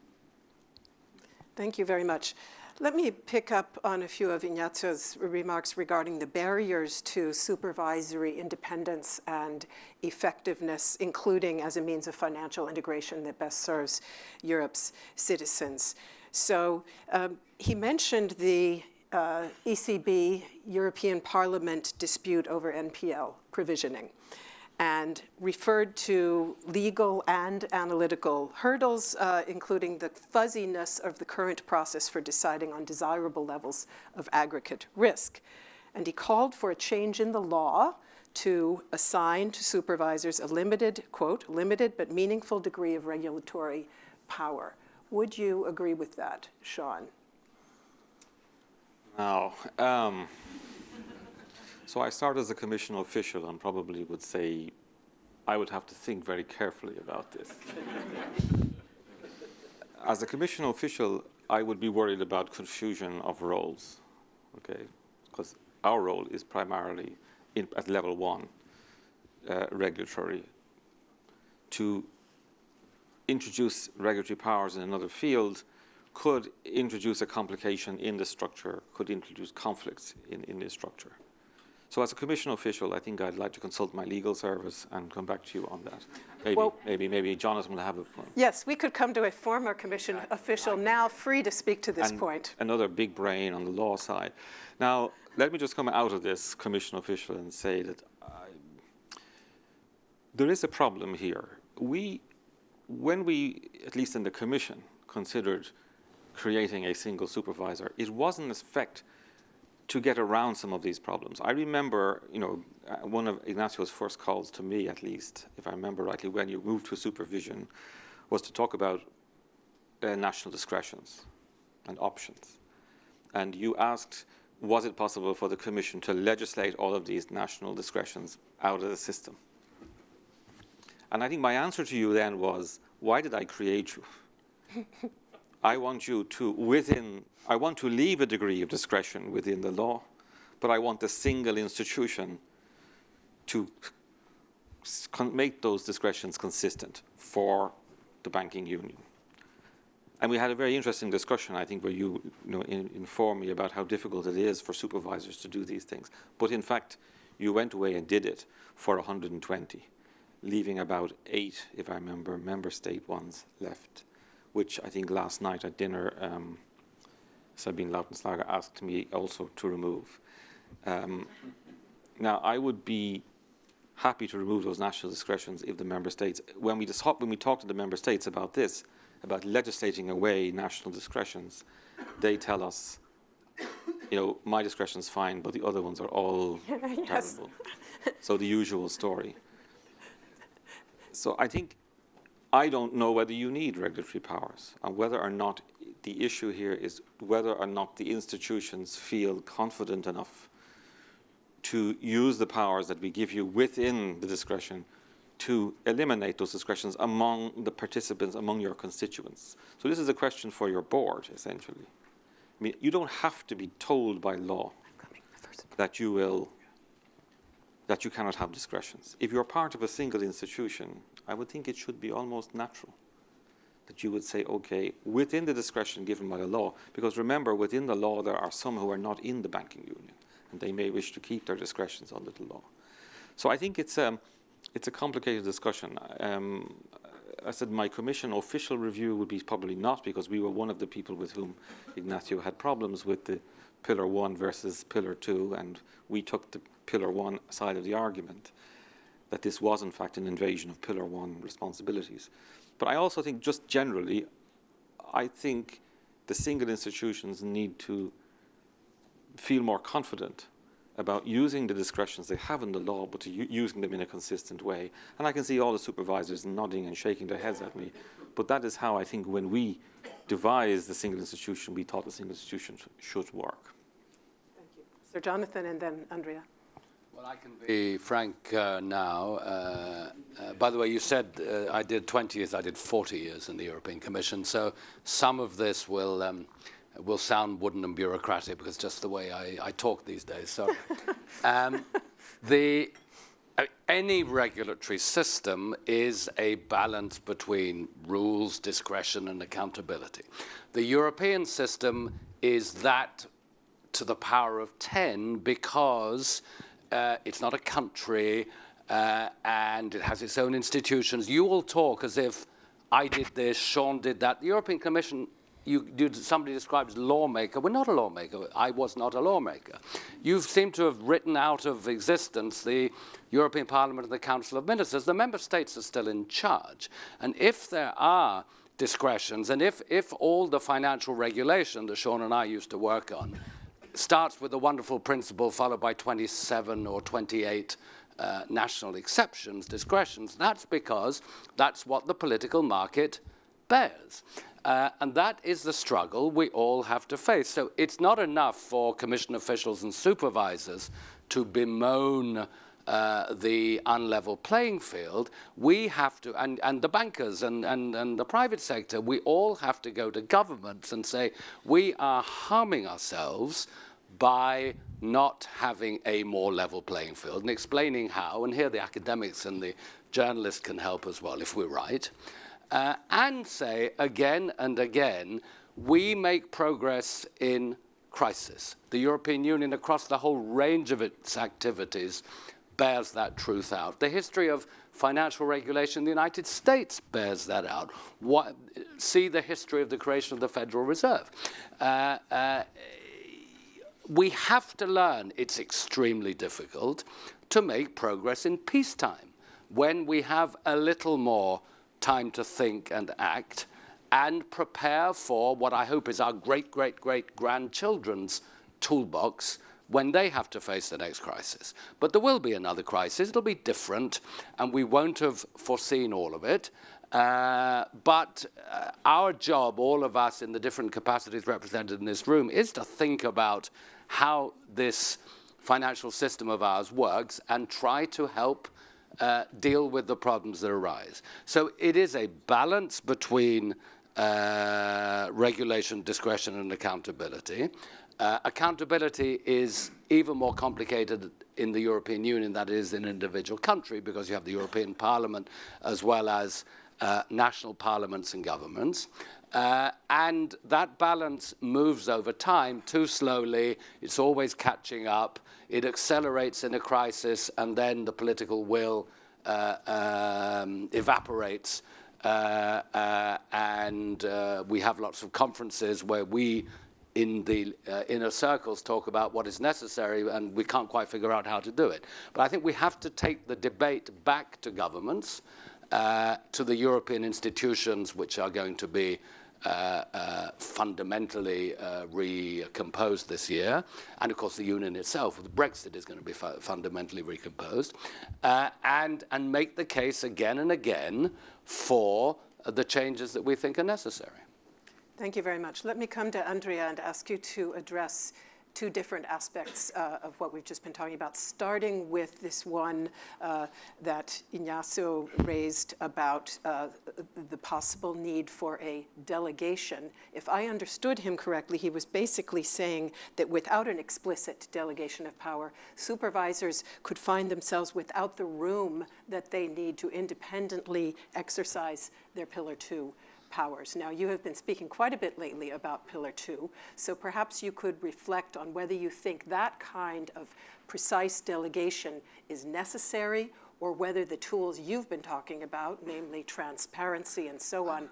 Thank you very much. Let me pick up on a few of Ignazio's remarks regarding the barriers to supervisory independence and effectiveness, including as a means of financial integration that best serves Europe's citizens. So um, he mentioned the uh, ECB European Parliament dispute over NPL provisioning and referred to legal and analytical hurdles, uh, including the fuzziness of the current process for deciding on desirable levels of aggregate risk. And he called for a change in the law to assign to supervisors a limited, quote, limited but meaningful degree of regulatory power. Would you agree with that, John?
No. um, so I start as a commission official and probably would say I would have to think very carefully about this. (laughs) as a commission official, I would be worried about confusion of roles, okay? Because our role is primarily in, at level one, uh, regulatory. To introduce regulatory powers in another field could introduce a complication in the structure, could introduce conflicts in, in the structure. So as a commission official, I think I'd like to consult my legal service and come back to you on that. Maybe, well, maybe, maybe Jonathan will have a... point.
Yes, we could come to a former commission official now free to speak to this point.
Another big brain on the law side. Now, let me just come out of this commission official and say that I, there is a problem here. We, when we, at least in the commission, considered creating a single supervisor, it wasn't, in effect to get around some of these problems. I remember, you know, uh, one of Ignazio's first calls to me, at least, if I remember rightly, when you moved to supervision, was to talk about uh, national discretions and options. And you asked, was it possible for the Commission to legislate all of these national discretions out of the system? And I think my answer to you then was, why did I create you? (laughs) I want you to, within, I want to leave a degree of discretion within the law, but I want a single institution to make those discretions consistent for the banking union. And we had a very interesting discussion, I think, where you, you know, in, informed me about how difficult it is for supervisors to do these things. But in fact, you went away and did it for 120, leaving about eight, if I remember, member state ones left which I think last night at dinner, um, Sabine Lautenschläger asked me also to remove. Um, now, I would be happy to remove those national discretions if the member states, when we, when we talk to the member states about this, about legislating away national discretions, they tell us, you know, my discretion is fine, but the other ones are all (laughs) yes. terrible. So the usual story. So I think I don't know whether you need regulatory powers and whether or not the issue here is whether or not the institutions feel confident enough to use the powers that we give you within the discretion to eliminate those discretions among the participants, among your constituents. So this is a question for your board, essentially. I mean, you don't have to be told by law that you will, that you cannot have discretions. If you're part of a single institution, I would think it should be almost natural that you would say, okay, within the discretion given by the law, because remember, within the law, there are some who are not in the banking union, and they may wish to keep their discretions under the law. So I think it's, um, it's a complicated discussion. Um, I said my commission official review would be probably not, because we were one of the people with whom Ignazio had problems with the pillar one versus pillar two, and we took the pillar one side of the argument that this was in fact an invasion of Pillar 1 responsibilities. But I also think just generally, I think the single institutions need to feel more confident about using the discretions they have in the law, but using them in a consistent way. And I can see all the supervisors nodding and shaking their heads at me. But that is how I think when we devised the single institution, we thought the single institution should work.
Thank you. Sir Jonathan and then Andrea.
Well, I can be frank uh, now. Uh, uh, by the way, you said uh, I did 20 years, I did 40 years in the European Commission, so some of this will, um, will sound wooden and bureaucratic because just the way I, I talk these days. So, (laughs) um, the, uh, any regulatory system is a balance between rules, discretion, and accountability. The European system is that to the power of 10 because uh, it's not a country, uh, and it has its own institutions. You all talk as if I did this, John did that. The European Commission, you, you, somebody describes lawmaker. We're not a lawmaker. I was not a lawmaker. You seem to have written out of existence the European Parliament and the Council of Ministers. The member states are still in charge. And if there are discretions, and if, if all the financial regulation that Sean and I used to work on starts with a wonderful principle followed by 27 or 28 uh, national exceptions, discretions. That's because that's what the political market bears. Uh, and that is the struggle we all have to face. So it's not enough for commission officials and supervisors to bemoan uh, the unlevel playing field, we have to, and, and the bankers and, and, and the private sector, we all have to go to governments and say, we are harming ourselves by not having a more level playing field and explaining how, and here the academics and the journalists can help as well if we're right, uh, and say again and again, we make progress in crisis. The European Union, across the whole range of its activities, bears that truth out. The history of financial regulation in the United States bears that out. What, see the history of the creation of the Federal Reserve. Uh, uh, we have to learn it's extremely difficult to make progress in peacetime when we have a little more time to think and act and prepare for what I hope is our great, great, great grandchildren's toolbox when they have to face the next crisis. But there will be another crisis. It'll be different, and we won't have foreseen all of it. Uh, but uh, our job, all of us in the different capacities represented in this room, is to think about how this financial system of ours works and try to help uh, deal with the problems that arise. So it is a balance between uh, regulation, discretion, and accountability. Uh, accountability is even more complicated in the European Union than it is in an individual country because you have the European Parliament as well as uh, national parliaments and governments. Uh, and that balance moves over time too slowly. It's always catching up. It accelerates in a crisis, and then the political will uh, um, evaporates. Uh, uh and uh, we have lots of conferences where we, in the uh, inner circles, talk about what is necessary, and we can't quite figure out how to do it. But I think we have to take the debate back to governments, to the European institutions, which are going to be uh, uh, fundamentally uh, recomposed this year. And of course, the union itself, with Brexit, is going to be fu fundamentally recomposed. Uh, and, and make the case again and again for the changes that we think are necessary.
Thank you very much. Let me come to Andrea and ask you to address two different aspects uh, of what we've just been talking about, starting with this one uh, that Ignazio raised about uh, the possible need for a delegation. If I understood him correctly, he was basically saying that without an explicit delegation of power, supervisors could find themselves without the room that they need to independently exercise their Pillar 2 powers. Now, you have been speaking quite a bit lately about Pillar 2, so perhaps you could reflect on whether you think that kind of precise delegation is necessary or whether the tools you've been talking about, namely transparency and so on,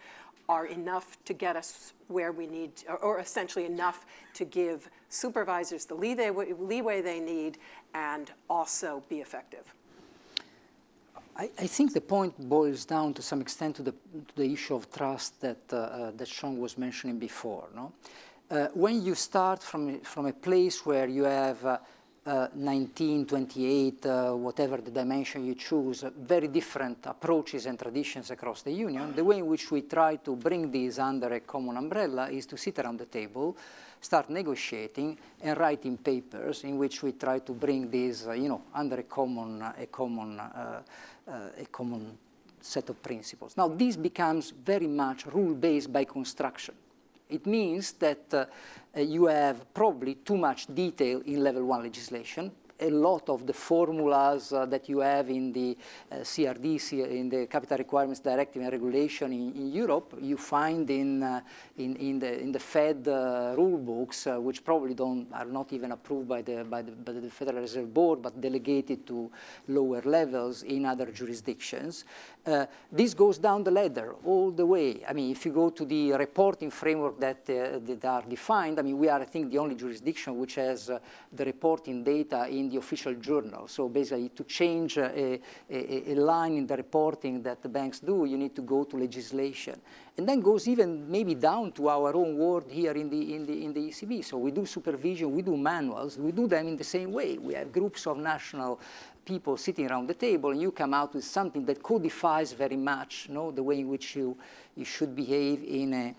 are enough to get us where we need, or, or essentially enough to give supervisors the leeway, leeway they need and also be effective.
I, I, think the point boils down to some extent to the, to the issue of trust that, uh, uh, that John was mentioning before. No? Uh, when you start from, from a place where you have uh, uh, 19, 28, uh, whatever the dimension you choose, uh, very different approaches and traditions across the Union. The way in which we try to bring these under a common umbrella is to sit around the table, start negotiating, and writing papers in which we try to bring these, you know, under a common, a common, a common set of principles. Now, this becomes very much rule-based by construction. It means that uh, you have probably too much detail in level one legislation, a lot of the formulas uh, that you have in the uh, CRD, in the Capital Requirements Directive and Regulation in, in Europe, you find in, uh, in, in, the, in the Fed uh, rule books, uh, which probably don't, are not even approved by the, by, the, by the Federal Reserve Board, but delegated to lower levels in other jurisdictions. Uh, this goes down the ladder all the way. I mean, if you go to the reporting framework that, that are defined, I mean, we are, I think, the only jurisdiction which has the reporting data in the official journal. So basically, to change a, a, a, line in the reporting that the banks do, you need to go to legislation. And then goes even maybe down to our own world here in the, in the, in the ECB. So we do supervision, we do manuals, we do them in the same way. We have groups of national people sitting around the table, and you come out with something that codifies very much you know, the way in which you, you should behave in a,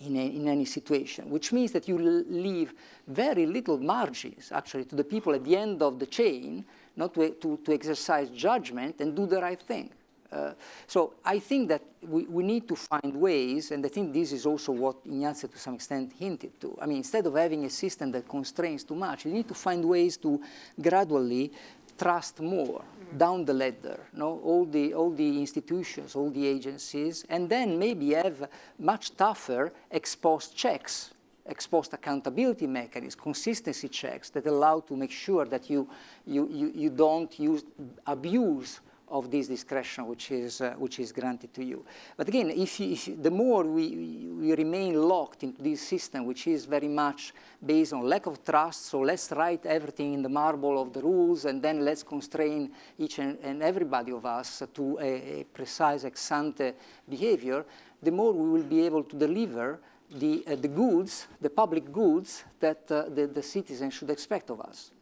in, a, in, any situation, which means that you leave very little margins, actually, to the people at the end of the chain, not to, to, to exercise judgment and do the right thing. Uh, so I think that we, we need to find ways, and I think this is also what Ignazio to some extent hinted to. I mean, instead of having a system that constrains too much, you need to find ways to gradually trust more down the ladder, no? all, the, all the institutions, all the agencies, and then maybe have much tougher ex post checks, ex post accountability mechanisms, consistency checks that allow to make sure that you, you, you, you don't use, abuse of this discretion which is, uh, which is granted to you. But again, if, you, if the more we, we remain locked into this system, which is very much based on lack of trust, so let's write everything in the marble of the rules, and then let's constrain each and, and everybody of us to a, a precise ex ante behavior, the more we will be able to deliver the, uh, the goods, the public goods that uh, the, the citizens should expect of us.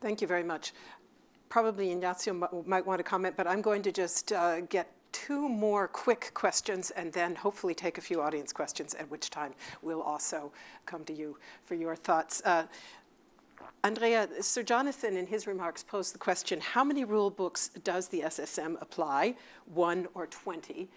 Thank you very much probably Ignazio might want to comment, but I'm going to just uh, get two more quick questions and then hopefully take a few audience questions, at which time we'll also come to you for your thoughts. Uh, Andrea, Sir Jonathan in his remarks posed the question, how many rule books does the SSM apply, one or 20?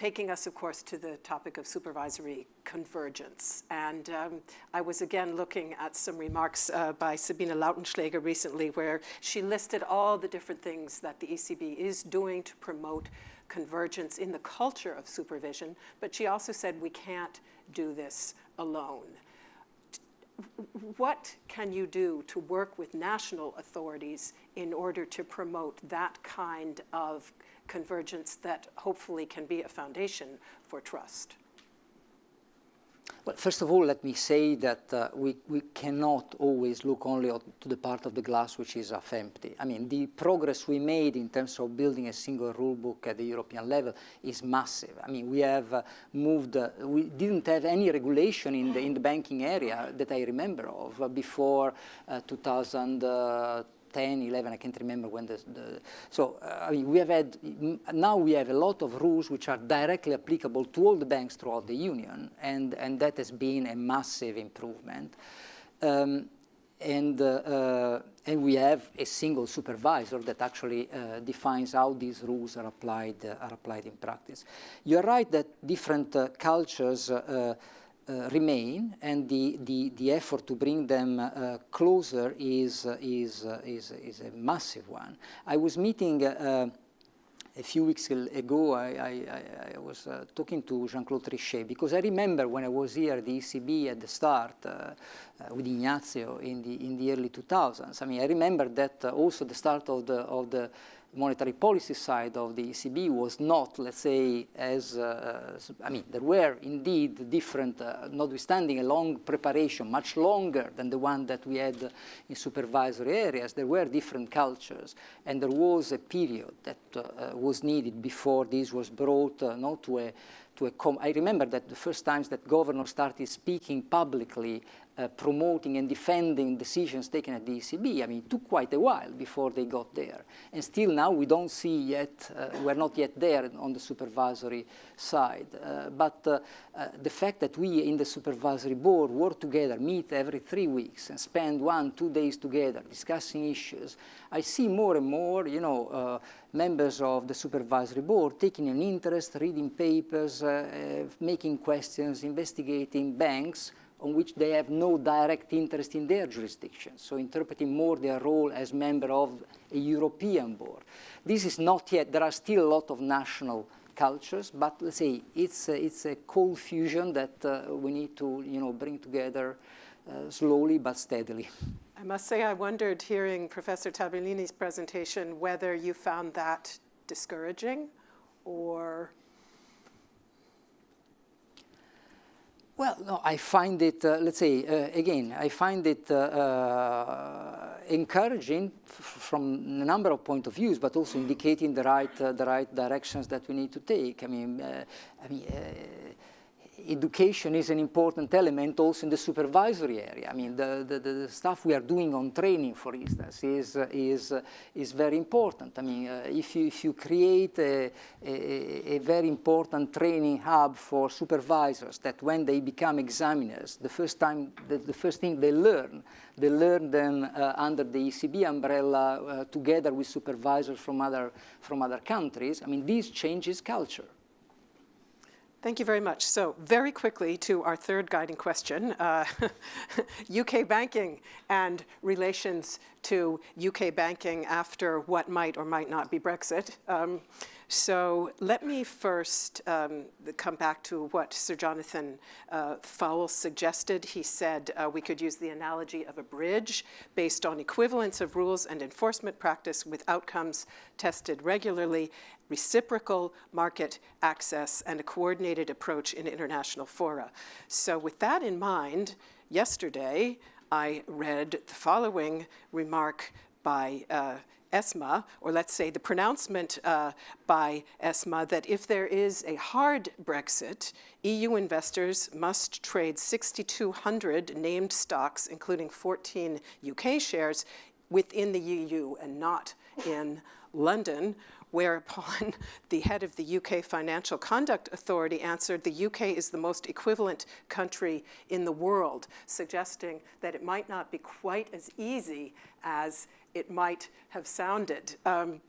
Taking us, of course, to the topic of supervisory convergence. And um, I was again looking at some remarks uh, by Sabine Lautenschläger recently where she listed all the different things that the ECB is doing to promote convergence in the culture of supervision, but she also said we can't do this alone. What can you do to work with national authorities in order to promote that kind of convergence that hopefully can be a foundation for trust?
Well, first of all, let me say that uh, we, we cannot always look only to the part of the glass which is half empty. I mean, the progress we made in terms of building a single rule book at the European level is massive. I mean, we have uh, moved, uh, we didn't have any regulation in the, in the banking area that I remember of uh, before uh, 2000. 10, 11, I can't remember when the, the so uh, I mean, we have had, now we have a lot of rules which are directly applicable to all the banks throughout the union, and, and that has been a massive improvement. Um, and, uh, uh, and we have a single supervisor that actually uh, defines how these rules are applied, uh, are applied in practice. You're right that different uh, cultures uh, remain, and the, the, the effort to bring them uh, closer is, uh, is, is, is a massive one. I was meeting a few weeks ago, I, I, I was uh, talking to Jean-Claude Trichet because I remember when I was here at the ECB at the start uh, uh, with Ignazio in the, in the early 2000s. I mean, I remember that also the start of the, of the monetary policy side of the ECB was not, let's say, as, uh, I mean, there were indeed different, uh, notwithstanding a long preparation, much longer than the one that we had in supervisory areas, there were different cultures, and there was a period that uh, was needed before this was brought uh, not to a to a I remember that the first times that governors started speaking publicly uh, promoting and defending decisions taken at the ECB. I mean, it took quite a while before they got there. And still now we don't see yet, uh, we're not yet there on the supervisory side. Uh, but uh, uh, the fact that we in the supervisory board work together, meet every three weeks and spend one, two days together discussing issues, I see more and more, you know, members of the supervisory board taking an interest, reading papers, making questions, investigating banks on which they have no direct interest in their jurisdiction, so interpreting more their role as member of a European board. This is not yet, there are still a lot of national cultures, but let's say it's a, it's a cold fusion that uh, we need to you know, bring together uh, slowly but steadily.
I must say I wondered hearing Professor Tabellini's presentation whether you found that discouraging or
Well, no, I find it, uh, let's say, uh, again, I find it uh, uh encouraging from a number of point of views, but also indicating the right, uh, the right directions that we need to take. I mean, uh, I mean education is an important element also in the supervisory area. I mean, the, the, the stuff we are doing on training, for instance, is, is, is very important. I mean, uh, if, you, if you create a, a, a, very important training hub for supervisors that when they become examiners, the first time, the, the first thing they learn, they learn them uh, under the ECB umbrella uh, together with supervisors from other, from other countries. I mean, this changes culture.
Thank you very much. So very quickly to our third guiding question, uh, (laughs) UK banking and relations to UK banking after what might or might not be Brexit. Um, so let me first um, come back to what Sir Jonathan uh, Faull suggested. He said uh, we could use the analogy of a bridge based on equivalence of rules and enforcement practice with outcomes tested regularly, reciprocal market access, and a coordinated approach in international fora. So with that in mind, yesterday I read the following remark by uh, ESMA, or let's say the pronouncement uh, by ESMA that if there is a hard Brexit, EU investors must trade 6,200 named stocks, including 14 UK shares, within the EU and not in London, whereupon (laughs) the head of the UK Financial Conduct Authority answered the UK is the most equivalent country in the world, suggesting that it might not be quite as easy as it might have sounded. Um,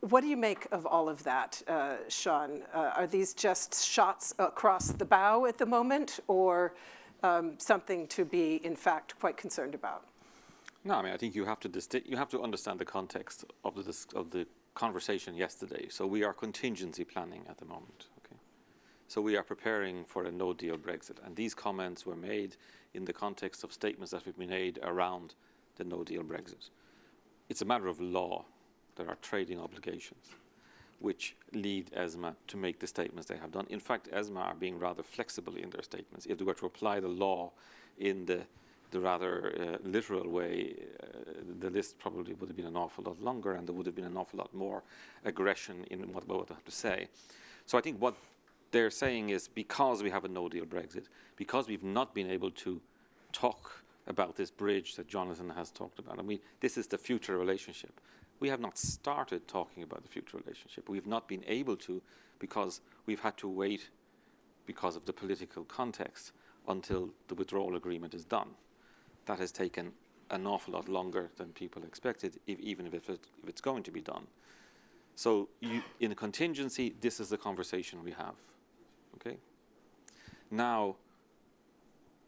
what do you make of all of that, uh, John? Uh, are these just shots across the bow at the moment or um, something to be, in fact, quite concerned about?
No, I mean, I think you have to, you have to understand the context of the, of the conversation yesterday. So we are contingency planning at the moment. Okay, So we are preparing for a no-deal Brexit. And these comments were made in the context of statements that have been made around the no-deal Brexit it's a matter of law. There are trading obligations which lead ESMA to make the statements they have done. In fact, ESMA are being rather flexible in their statements. If they were to apply the law in the, the rather uh, literal way, uh, the list probably would have been an awful lot longer and there would have been an awful lot more aggression in what, what they have to say. So I think what they're saying is because we have a no-deal Brexit, because we've not been able to talk about this bridge that Jonathan has talked about. And we, this is the future relationship. We have not started talking about the future relationship. We've not been able to because we've had to wait because of the political context until the withdrawal agreement is done. That has taken an awful lot longer than people expected, if, even if, it, if, it's going to be done. So you, in a contingency, this is the conversation we have. Okay. Now,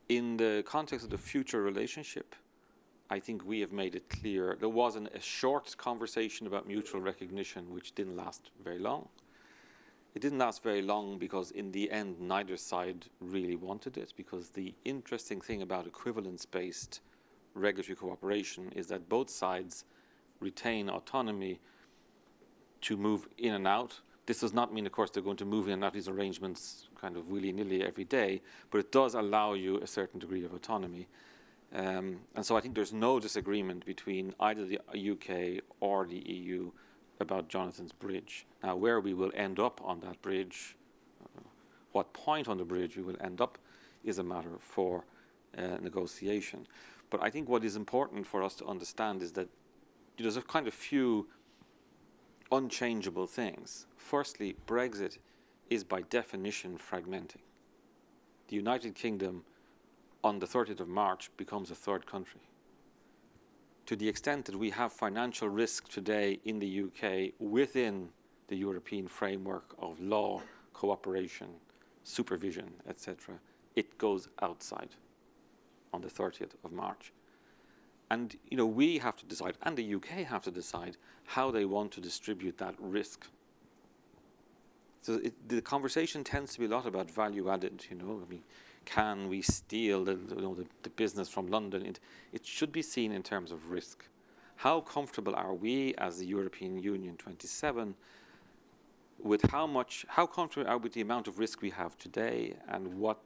in the context of the future relationship, I think we have made it clear. There was an, a short conversation about mutual recognition, which didn't last very long. It didn't last very long because in the end, neither side really wanted it because the interesting thing about equivalence-based regulatory cooperation is that both sides retain autonomy to move in and out this does not mean, of course, they're going to move in and out these arrangements kind of willy-nilly every day, but it does allow you a certain degree of autonomy. Um, and so I think there's no disagreement between either the UK or the EU about Jonathan's bridge. Now, where we will end up on that bridge, uh, what point on the bridge we will end up, is a matter for uh, negotiation. But I think what is important for us to understand is that there's a kind of few unchangeable things. Firstly, Brexit is by definition fragmenting. The United Kingdom on the 30th of March becomes a third country. To the extent that we have financial risk today in the UK within the European framework of law, cooperation, supervision, etc., it goes outside on the 30th of March. And you know, we have to decide, and the UK have to decide, how they want to distribute that risk. So it, the conversation tends to be a lot about value added. You know, I mean, can we steal the, you know, the, the business from London? It, it should be seen in terms of risk. How comfortable are we as the European Union 27 with how much, how comfortable are we with the amount of risk we have today and what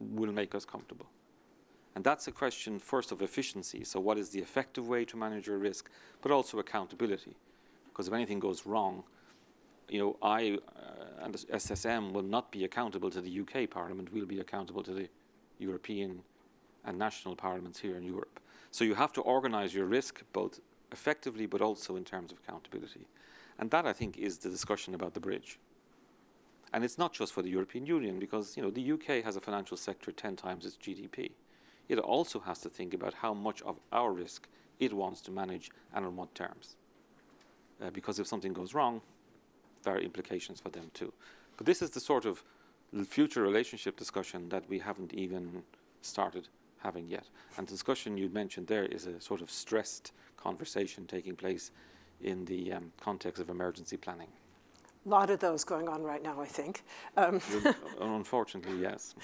will make us comfortable? And that's a question first of efficiency. So what is the effective way to manage your risk, but also accountability? Because if anything goes wrong, you know, I uh, and SSM will not be accountable to the UK Parliament. We'll be accountable to the European and national parliaments here in Europe. So you have to organise your risk both effectively, but also in terms of accountability. And that, I think, is the discussion about the bridge. And it's not just for the European Union, because you know, the UK has a financial sector 10 times its GDP it also has to think about how much of our risk it wants to manage and on what terms. Uh, because if something goes wrong, there are implications for them too. But this is the sort of future relationship discussion that we haven't even started having yet. And the discussion you mentioned there is a sort of stressed conversation taking place in the um, context of emergency planning.
A lot of those going on right now, I think. Um, (laughs)
Unfortunately, yes.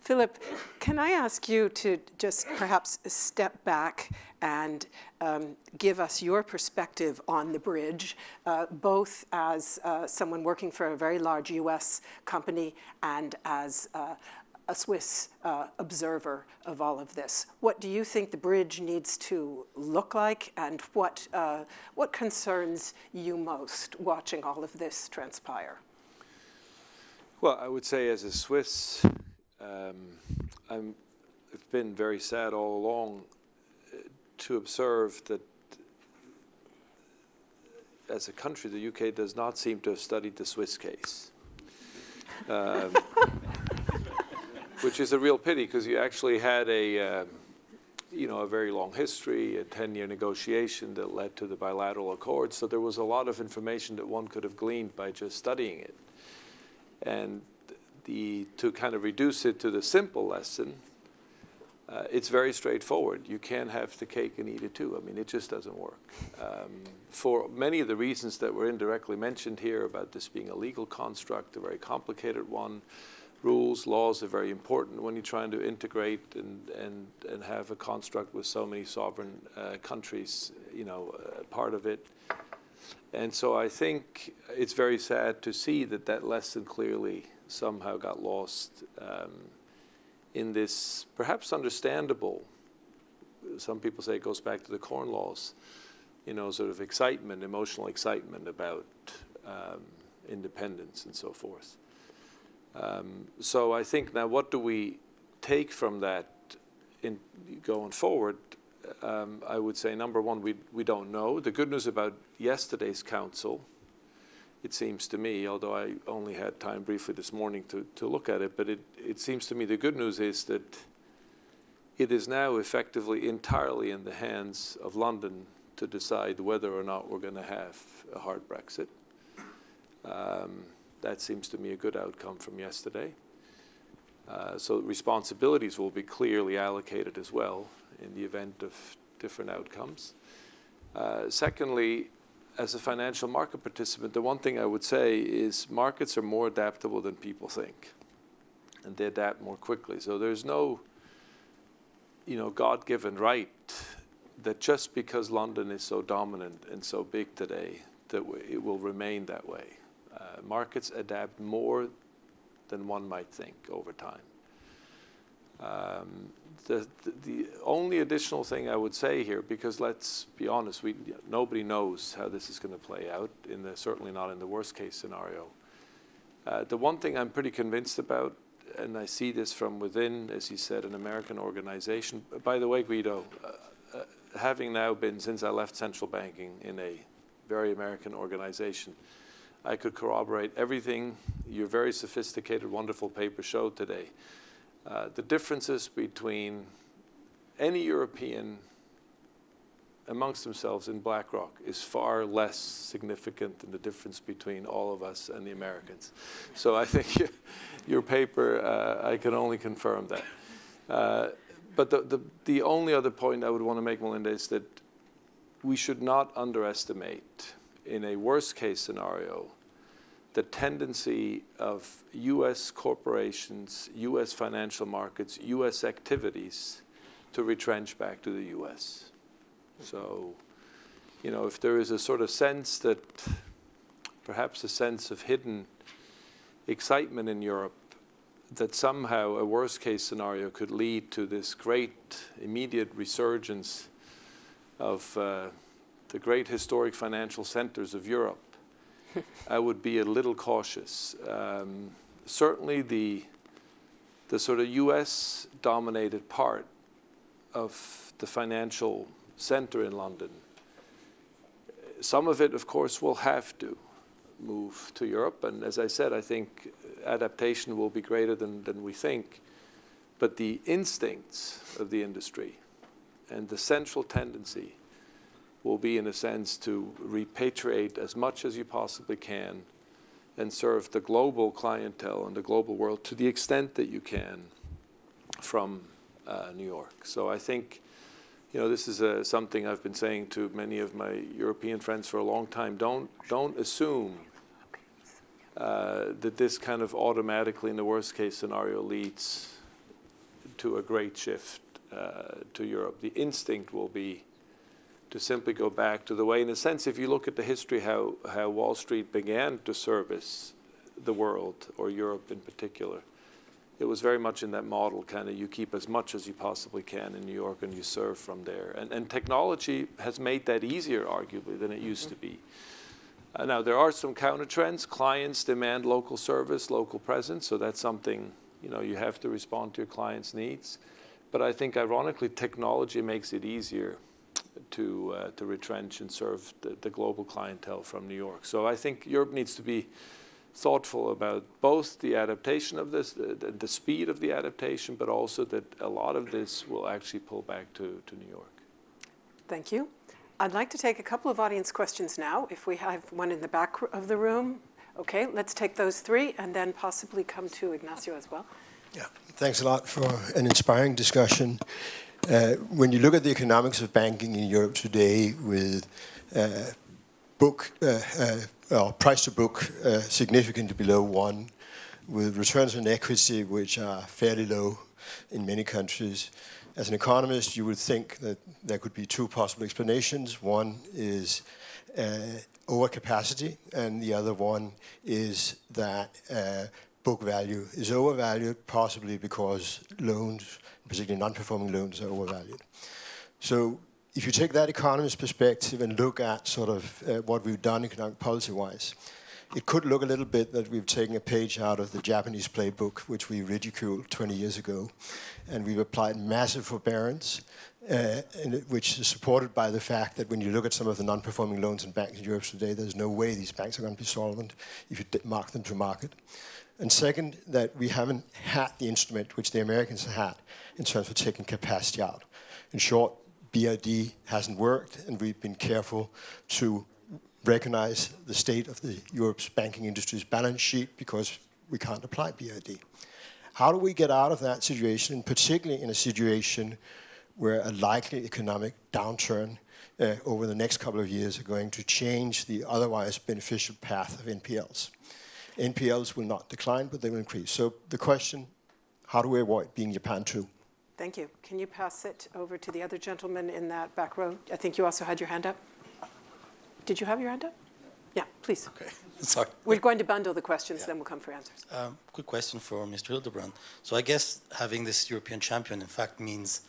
Philipp, can I ask you to just perhaps step back and um, give us your perspective on the bridge, uh, both as uh, someone working for a very large US company and as uh, a Swiss uh, observer of all of this. What do you think the bridge needs to look like and what, uh, what concerns you most watching all of this transpire?
Well, I would say as a Swiss, um, I'm, I've been very sad all along uh, to observe that as a country, the UK does not seem to have studied the Swiss case. Um, which is a real pity because you actually had a, uh, you know, a very long history, a 10-year negotiation that led to the bilateral accord. So there was a lot of information that one could have gleaned by just studying it. And the, to kind of reduce it to the simple lesson, uh, it's very straightforward. You can't have the cake and eat it too. I mean, it just doesn't work. Um, for many of the reasons that were indirectly mentioned here about this being a legal construct, a very complicated one, rules, laws are very important when you're trying to integrate and, and, and have a construct with so many sovereign uh, countries, you know, uh, part of it. And so I think it's very sad to see that that lesson clearly somehow got lost um, in this perhaps understandable, some people say it goes back to the Corn Laws, you know, sort of excitement, emotional excitement about um, independence and so forth. Um, so I think now what do we take from that in going forward? Um, I would say number one, we, we don't know. The good news about yesterday's council, it seems to me, although I only had time briefly this morning to, to look at it, but it, it seems to me the good news is that it is now effectively entirely in the hands of London to decide whether or not we're going to have a hard Brexit. Um, that seems to me a good outcome from yesterday. Uh, so responsibilities will be clearly allocated as well in the event of different outcomes. Uh, secondly, as a financial market participant, the one thing I would say is markets are more adaptable than people think, and they adapt more quickly. So there's no, you know, God-given right that just because London is so dominant and so big today, that it will remain that way. Markets adapt more than one might think over time. Um, the, the, the, only additional thing I would say here, because let's be honest, we, nobody knows how this is going to play out, in the, certainly not in the worst case scenario. Uh, the one thing I'm pretty convinced about and I see this from within, as you said, an American organization. By the way, Guido, uh, uh, having now been, since I left central banking, in a very American organization, I could corroborate everything your very sophisticated, wonderful paper showed today. Uh, the differences between any European amongst themselves in BlackRock is far less significant than the difference between all of us and the Americans. So I think (laughs) your, paper, uh, I can only confirm that. Uh, but the, the, the only other point I would want to make, Melinda, is that we should not underestimate, in a worst case scenario, the tendency of US corporations, US financial markets, US activities to retrench back to the US. So, you know, if there is a sort of sense that perhaps a sense of hidden excitement in Europe that somehow a worst case scenario could lead to this great immediate resurgence of uh, the great historic financial centers of Europe, (laughs) I would be a little cautious. Um, certainly the, the sort of US dominated part of the financial center in London. Some of it, of course, will have to move to Europe. And as I said, I think adaptation will be greater than, than we think. But the instincts of the industry and the central tendency will be, in a sense, to repatriate as much as you possibly can and serve the global clientele and the global world to the extent that you can from uh, New York. So I think you know, this is uh, something I've been saying to many of my European friends for a long time. Don't, don't assume uh, that this kind of automatically, in the worst case scenario, leads to a great shift uh, to Europe. The instinct will be to simply go back to the way, in a sense, if you look at the history, how, how Wall Street began to service the world, or Europe in particular, it was very much in that model, kind of you keep as much as you possibly can in New York and you serve from there. And, and technology has made that easier, arguably, than it used to be. Uh, now, there are some counter trends. Clients demand local service, local presence, so that's something, you know, you have to respond to your clients' needs. But I think, ironically, technology makes it easier to, uh, to retrench and serve the, the global clientele from New York. So I think Europe needs to be thoughtful about both the adaptation of this, the, the, speed of the adaptation, but also that a lot of this will actually pull back to, to New York.
Thank you. I'd like to take a couple of audience questions now. If we have one in the back of the room, okay, let's take those three and then possibly come to Ignazio as well.
Yeah, thanks a lot for an inspiring discussion. Uh, when you look at the economics of banking in Europe today with uh, book uh, uh well, price to book significantly below one, with returns on equity which are fairly low in many countries. As an economist, you would think that there could be two possible explanations. One is overcapacity, and the other one is that book value is overvalued, possibly because loans, particularly non-performing loans, are overvalued. So if you take that economist perspective and look at sort of uh, what we've done economic policy-wise, it could look a little bit that we've taken a page out of the Japanese playbook, which we ridiculed 20 years ago, and we've applied massive forbearance, uh, which is supported by the fact that when you look at some of the non-performing loans in banks in Europe today, there's no way these banks are going to be solvent if you mark them to market. And second, that we haven't had the instrument which the Americans had in terms of taking capacity out. In short, BRRD hasn't worked, and we've been careful to recognize the state of the Europe's banking industry's balance sheet because we can't apply BRRD. How do we get out of that situation, particularly in a situation where a likely economic downturn uh, over the next couple of years are going to change the otherwise beneficial path of NPLs? NPLs will not decline, but they will increase. So the question, how do we avoid being Japan too?
Thank you. Can you pass it over to the other gentleman in that back row? I think you also had your hand up. Did you have your hand up? Yeah, please.
Okay, (laughs) sorry.
We're going to bundle the questions, yeah. then we'll come for answers.
Um, quick question for Mr. Hildebrand. So I guess having this European champion, in fact, means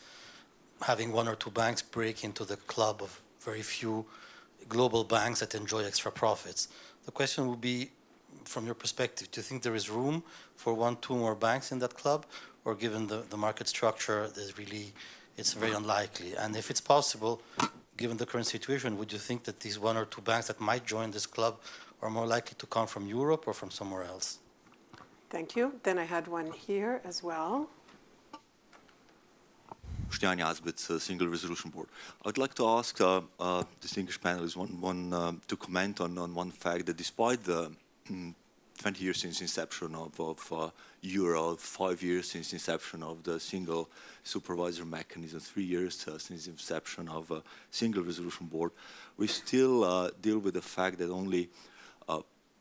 having one or two banks break into the club of very few global banks that enjoy extra profits. The question would be, from your perspective, do you think there is room for one, two more banks in that club? Or given the, the market structure, there's really, it's very unlikely? And if it's possible, given the current situation, would you think that these one or two banks that might join this club are more likely to come from Europe or from somewhere else?
Thank you. Then I had one here as well.
Stian Jasbitz, uh, Single Resolution Board. I'd like to ask uh, uh, distinguished panelists one, one um, to comment on, on one fact that despite the mm, (clears throat) 20 years since inception of, of uh, Euro, five years since inception of the single supervisor mechanism, three years uh, since inception of a single resolution board, we still uh, deal with the fact that only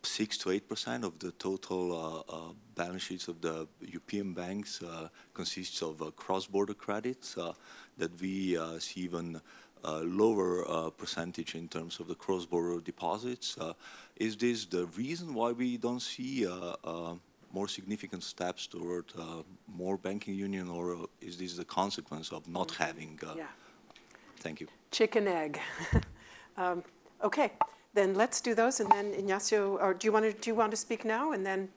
six to eight percent of the total uh, uh, balance sheets of the European banks uh, consists of cross-border credits that we see even a lower percentage in terms of the cross-border deposits. is this the reason why we don't see more significant steps toward uh, more banking union, or is this the consequence of not having? Uh,
yeah.
Thank you.
Chicken egg. (laughs) um, okay. Then let's do those, and then Ignazio, or do you want to, do you want to speak now, and then,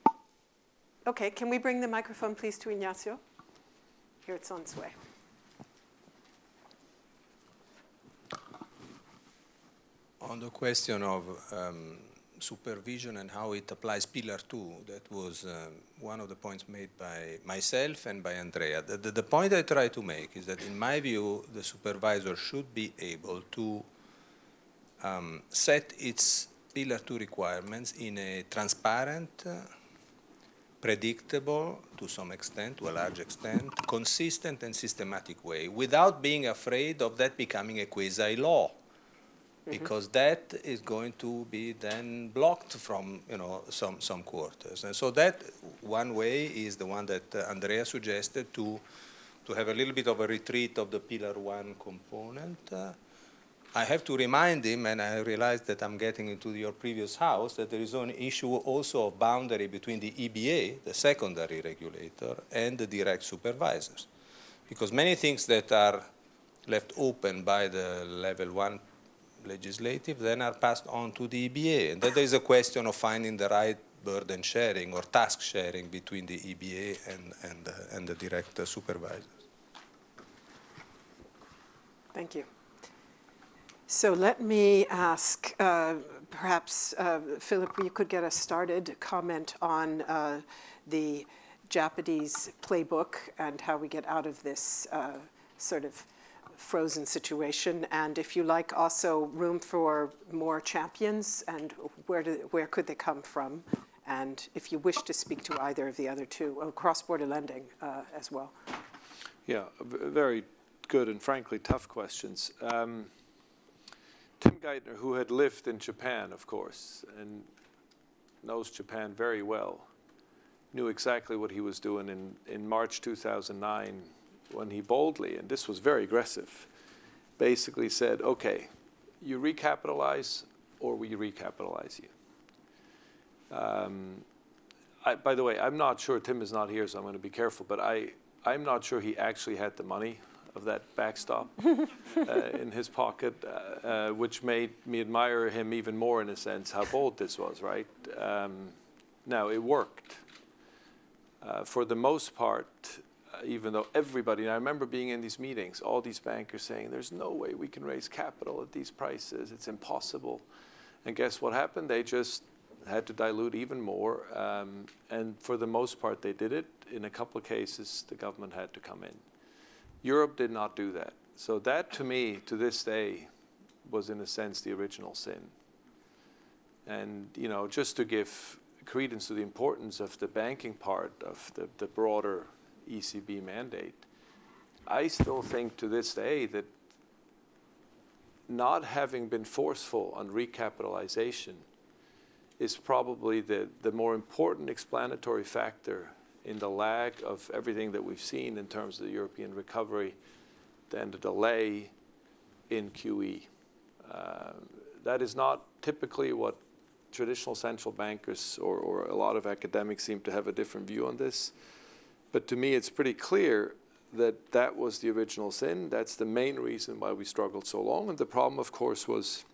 okay, can we bring the microphone, please, to Ignazio? Here it's on its way.
On the question of um, supervision and how it applies Pillar 2, that was um, one of the points made by myself and by Andrea. The, the, the point I try to make is that in my view, the supervisor should be able to um, set its Pillar 2 requirements in a transparent, uh, predictable, to some extent, to a large extent, consistent and systematic way, without being afraid of that becoming a quasi-law. Because that is going to be then blocked from, you know, some, some quarters. And so that one way is the one that uh, Andrea suggested to, to have a little bit of a retreat of the Pillar 1 component, uh, I have to remind him, and I realize that I'm getting into your previous house, that there is an issue also of boundary between the EBA, the secondary regulator, and the direct supervisors. Because many things that are left open by the level one legislative then are passed on to the EBA. And then there is a question of finding the right burden sharing or task sharing between the EBA and, and, uh, and the direct uh, supervisors.
Thank you. So let me ask, uh, perhaps, uh, Philipp, you could get us started, comment on uh, the Japanese playbook and how we get out of this uh, sort of frozen situation. And if you like, also room for more champions and where, do, where could they come from? And if you wish to speak to either of the other two, oh, cross-border lending uh, as well.
Yeah, very good and frankly tough questions. Um, Tim Geithner, who had lived in Japan, of course, and knows Japan very well, knew exactly what he was doing in, in March 2009 when he boldly, and this was very aggressive, basically said, okay, you recapitalize or we recapitalize you. Um, I, by the way, I'm not sure, Tim is not here, so I'm going to be careful, but I, I'm not sure he actually had the money of that backstop (laughs) uh, in his pocket, uh, uh, which made me admire him even more in a sense, how bold this was, right? Um, now, it worked. Uh, for the most part, even though everybody, I remember being in these meetings, all these bankers saying, there's no way we can raise capital at these prices, it's impossible. And guess what happened? They just had to dilute even more. Um, and for the most part, they did it. In a couple of cases, the government had to come in. Europe did not do that. So that, to me, to this day, was in a sense the original sin. And, you know, just to give credence to the importance of the banking part of the, the broader ECB mandate, I still think to this day that not having been forceful on recapitalization is probably the, the more important explanatory factor in the lag of everything that we've seen in terms of the European recovery than the delay in QE. Uh, that is not typically what traditional central bankers or, or a lot of academics seem to have a different view on this. But to me, it's pretty clear that that was the original sin. That's the main reason why we struggled so long. And the problem, of course, was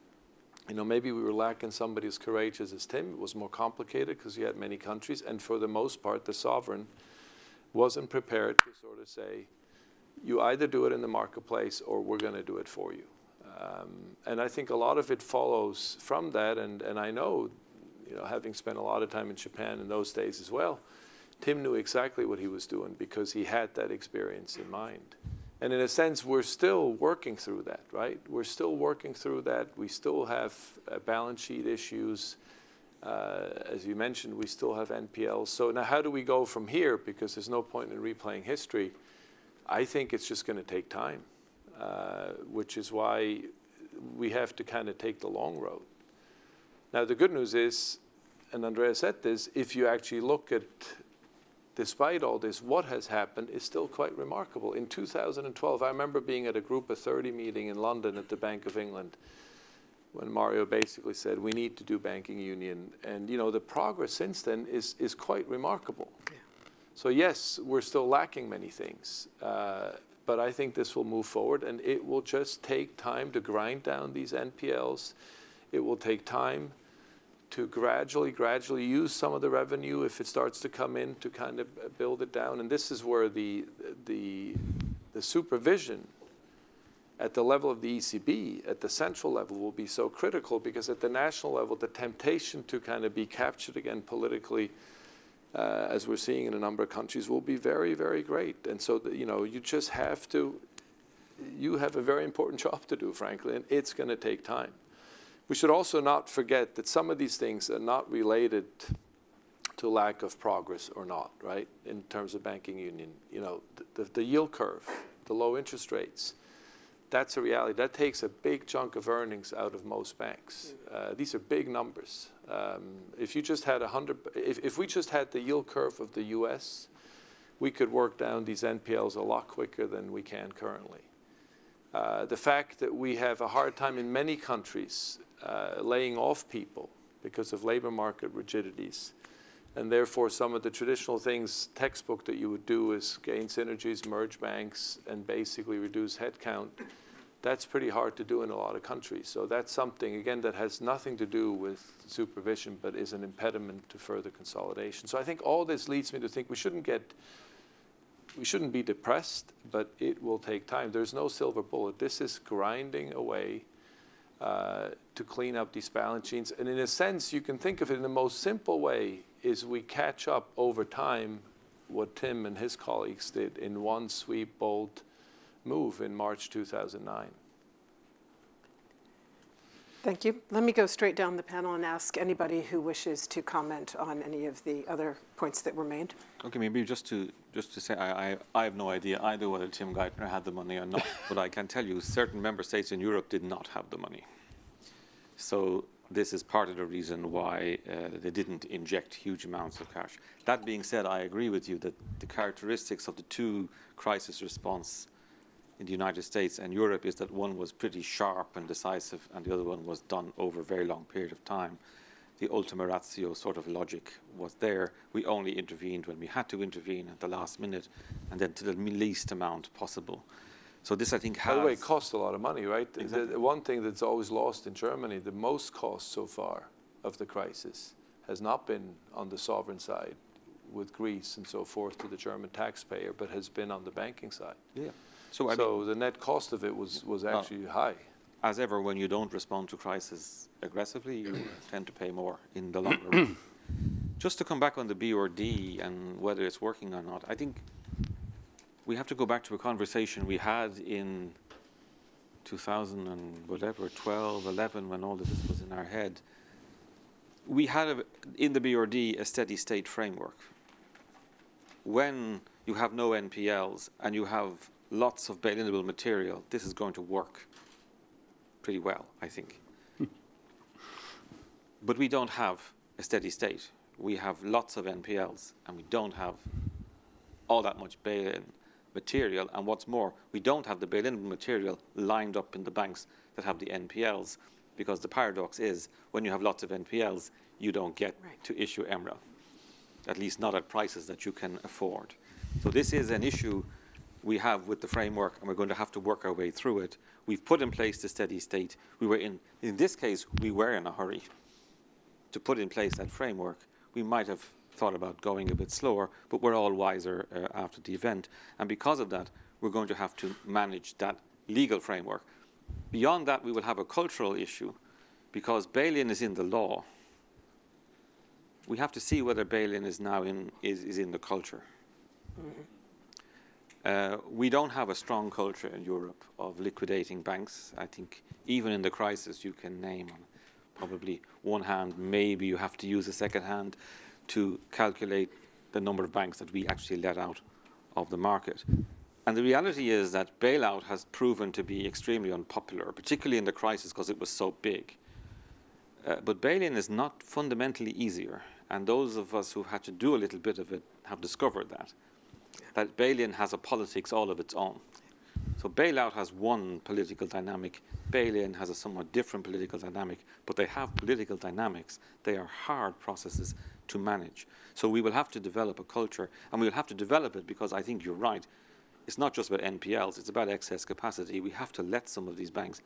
you know, maybe we were lacking somebody as courageous as Tim. It was more complicated because you had many countries, and for the most part, the sovereign wasn't prepared to sort of say, you either do it in the marketplace or we're going to do it for you. Um, and I think a lot of it follows from that, and, and I know, you know, having spent a lot of time in Japan in those days as well, Tim knew exactly what he was doing because he had that experience in mind. And in a sense, we're still working through that, right? We're still working through that. We still have uh, balance sheet issues. Uh, as you mentioned, we still have NPLs. So now how do we go from here? Because there's no point in replaying history. I think it's just going to take time, uh, which is why we have to kind of take the long road. Now, the good news is, and Andrea said this, if you actually look at despite all this, what has happened is still quite remarkable. In 2012, I remember being at a Group of 30 meeting in London at the Bank of England when Mario basically said, we need to do banking union. And you know, the progress since then is, is quite remarkable. Yeah. So yes, we're still lacking many things. Uh, but I think this will move forward and it will just take time to grind down these NPLs. It will take time to gradually, gradually use some of the revenue if it starts to come in to kind of build it down. And this is where the, the, the supervision at the level of the ECB, at the central level, will be so critical because at the national level, the temptation to kind of be captured again politically, uh, as we're seeing in a number of countries, will be very, very great. And so, you know, you just have to, you have a very important (laughs) job to do, frankly, and it's going to take time. We should also not forget that some of these things are not related to lack of progress or not, right, in terms of banking union. You know, the, the, the yield curve, the low interest rates, that's a reality. That takes a big chunk of earnings out of most banks. Uh, these are big numbers. Um, if you just had a hundred, if, if we just had the yield curve of the U.S., we could work down these NPLs a lot quicker than we can currently. Uh, the fact that we have a hard time in many countries uh, laying off people because of labor market rigidities. And therefore, some of the traditional things, textbook that you would do is gain synergies, merge banks, and basically reduce headcount. That's pretty hard to do in a lot of countries. So that's something, again, that has nothing to do with supervision, but is an impediment to further consolidation. So I think all this leads me to think we shouldn't get, we shouldn't be depressed, but it will take time. There's no silver bullet. This is grinding away uh, to clean up these balance sheets. And in a sense, you can think of it in the most simple way is we catch up over time what Tim and his colleagues did in one sweep, bold move in March 2009.
Thank you. Let me go straight down the panel and ask anybody who wishes to comment on any of the other points that were made.
Okay, maybe just to just to say, I, I, I have no idea either whether Tim Geithner had the money or not, (laughs) but I can tell you certain member states in Europe did not have the money. So this is part of the reason why uh, they didn't inject huge amounts of cash. That being said, I agree with you that the characteristics of the two crisis response in the United States and Europe is that one was pretty sharp and decisive and the other one was done over a very long period of time. The ultima ratio sort of logic was there. We only intervened when we had to intervene at the last minute and then to the least amount possible. So this, I think, has...
By the way, it cost a lot of money, right? Exactly. The, one thing that's always lost in Germany, the most cost so far of the crisis has not been on the sovereign side with Greece and so forth to the German taxpayer, but has been on the banking side.
Yeah. So,
I mean, the net cost of it was, was actually uh, high.
As ever, when you don't respond to crisis aggressively, you (clears throat) tend to pay more in the long run. (clears throat) Just to come back on the BRRD and whether it's working or not, I think we have to go back to a conversation we had in 2000 and whatever, 12, 11, when all of this was in our head. We had a, in the BRD a steady state framework. When you have no NPLs and you have lots of bail-inable material, this is going to work pretty well, I think. (laughs) but we don't have a steady state. We have lots of NPLs, and we don't have all that much bail-in material. And what's more, we don't have the bail-in material lined up in the banks that have the NPLs, because the paradox is when you have lots of NPLs, you don't get right. to issue MREL, at least not at prices that you can afford. So this is an issue we have with the framework, and we're going to have to work our way through it. We've put in place the steady state. We were in, in this case, we were in a hurry to put in place that framework. We might have thought about going a bit slower, but we're all wiser uh, after the event. And because of that, we're going to have to manage that legal framework. Beyond that, we will have a cultural issue because bail-in is in the law. We have to see whether bail-in is now in, is, is in the culture. Mm -hmm. Uh, we don't have a strong culture in Europe of liquidating banks. I think even in the crisis, you can name probably one hand, maybe you have to use a second hand to calculate the number of banks that we actually let out of the market. And the reality is that bailout has proven to be extremely unpopular, particularly in the crisis because it was so big. Uh, but bail-in is not fundamentally easier. And those of us who've had to do a little bit of it have discovered that. That bail-in has a politics all of its own. So bailout has one political dynamic. Bail-in has a somewhat different political dynamic, but they have political dynamics. They are hard processes to manage. So we will have to develop a culture, and we'll have to develop it because I think you're right it's not just about NPLs, it's about excess capacity. We have to let some of these banks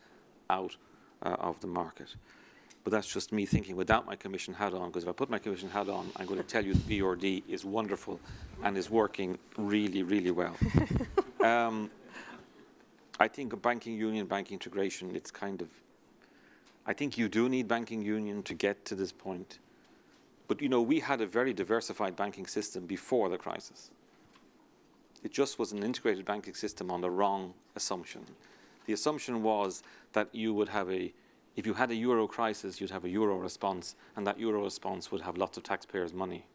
out uh, of the market. But that's just me thinking without my commission hat on, because if I put my commission hat on, I'm going to tell you the BRD is wonderful and is working really, really well. (laughs) um, I think a banking union, banking integration, it's kind of, I think you do need banking union to get to this point. But you know, we had a very diversified banking system before the crisis. It just was an integrated banking system on the wrong assumption. The assumption was that you would have a, if you had a euro crisis, you'd have a euro response, and that euro response would have lots of taxpayers' money.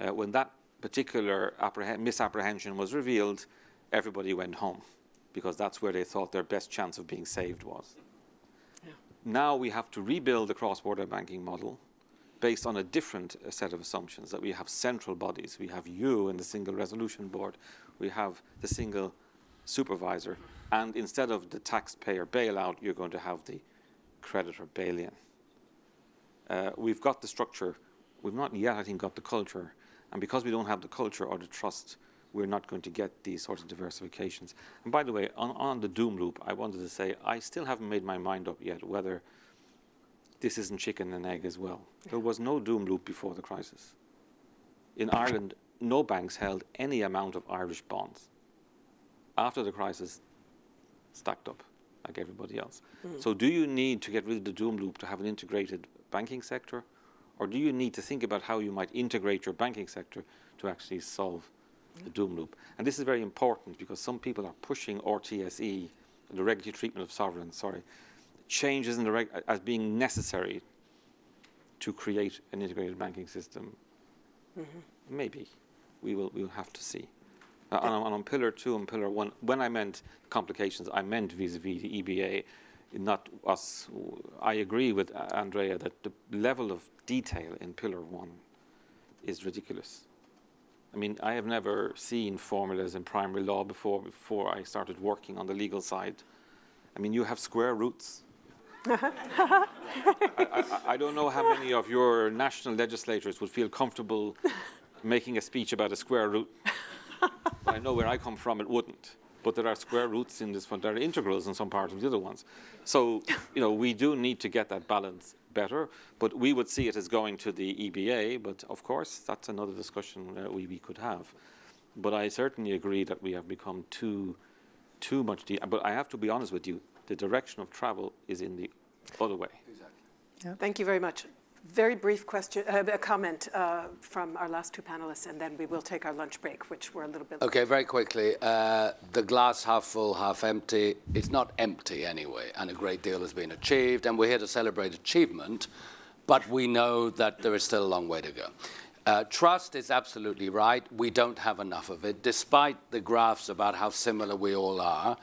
Uh, when that particular misapprehension was revealed, everybody went home because that's where they thought their best chance of being saved was. Yeah. Now we have to rebuild the cross-border banking model based on a different uh, set of assumptions, that we have central bodies. We have you in the single resolution board. We have the single supervisor. And instead of the taxpayer bailout, you're going to have the creditor bail-in. Uh, we've got the structure. We've not yet, I think, got the culture. And because we don't have the culture or the trust, we're not going to get these sorts of diversifications. And by the way, on, on the doom loop, I wanted to say I still haven't made my mind up yet whether this isn't chicken and egg as well. There was no doom loop before the crisis. In Ireland, no banks held any amount of Irish bonds. After the crisis, stacked up like everybody else. Mm. So do you need to get rid of the doom loop to have an integrated banking sector? Or do you need to think about how you might integrate your banking sector to actually solve the doom loop? And this is very important because some people are pushing RTSE, the regulatory treatment of sovereigns, sorry, changes in the as being necessary to create an integrated banking system? Mm -hmm. Maybe. We will, we will have to see. Uh, on, on, pillar two and pillar one, when I meant complications, I meant vis-a-vis -vis the EBA, not us. I agree with Andrea that the level of detail in pillar one is ridiculous. I mean, I have never seen formulas in primary law before, before I started working on the legal side. I mean, you have square roots (laughs) I, I, I, don't know how many of your national legislators would feel comfortable making a speech about a square root. (laughs) I know where I come from, it wouldn't. But there are square roots in this one. There are integrals in some parts of the other ones. So, you know, we do need to get that balance better. But we would see it as going to the EBA. But of course, that's another discussion uh, we, we could have. But I certainly agree that we have become too, too much. but I have to be honest with you the direction of travel is in the other way.
Exactly. Yeah. Thank you very much. Very brief question, uh, a comment uh, from our last two panelists, and then we will take our lunch break, which we're a little bit.
Okay, very quickly. Uh, the glass half full, half empty. It's not empty anyway, and a great deal has been achieved, and we're here to celebrate achievement, but we know that there is still a long way to go. Uh, trust is absolutely right. We don't have enough of it, despite the graphs about how similar we all are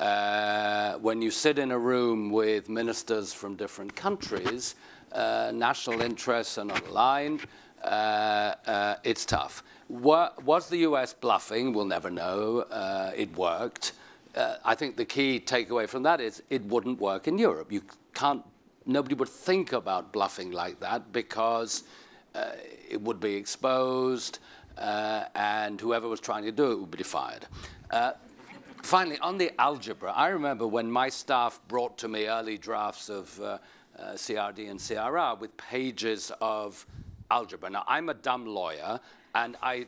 uh, when you sit in a room with ministers from different countries, uh, national interests are not aligned, uh, it's tough. Was the US bluffing? We'll never know. Uh, it worked. Uh, I think the key takeaway from that is it wouldn't work in Europe. You can't, nobody would think about bluffing like that because it would be exposed, and whoever was trying to do it would be fired. Finally, on the algebra, I remember when my staff brought to me early drafts of uh, uh CRD and CRR with pages of algebra. Now, I'm a dumb lawyer, and I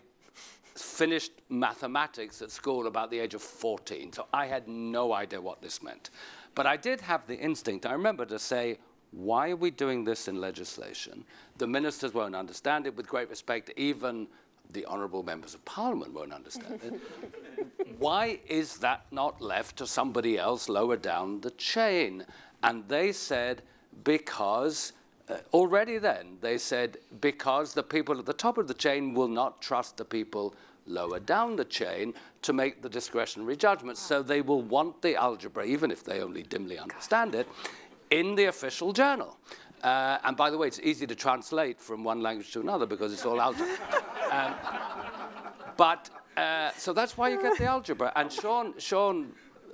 finished mathematics at school about the age of 14, so I had no idea what this meant. But I did have the instinct, I remember, to say, why are we doing this in legislation? The ministers won't understand it. With great respect, even the honourable members of parliament won't understand it. (laughs) why is that not left to somebody else lower down the chain? And they said, because uh, already then they said, because the people at the top of the chain will not trust the people lower down the chain to make the discretionary judgments. So they will want the algebra, even if they only dimly understand it, in the official journal. Uh, and by the way, it's easy to translate from one language to another because it's all algebra. (laughs) um, but uh, so that's why you get the algebra. And Sean, Sean,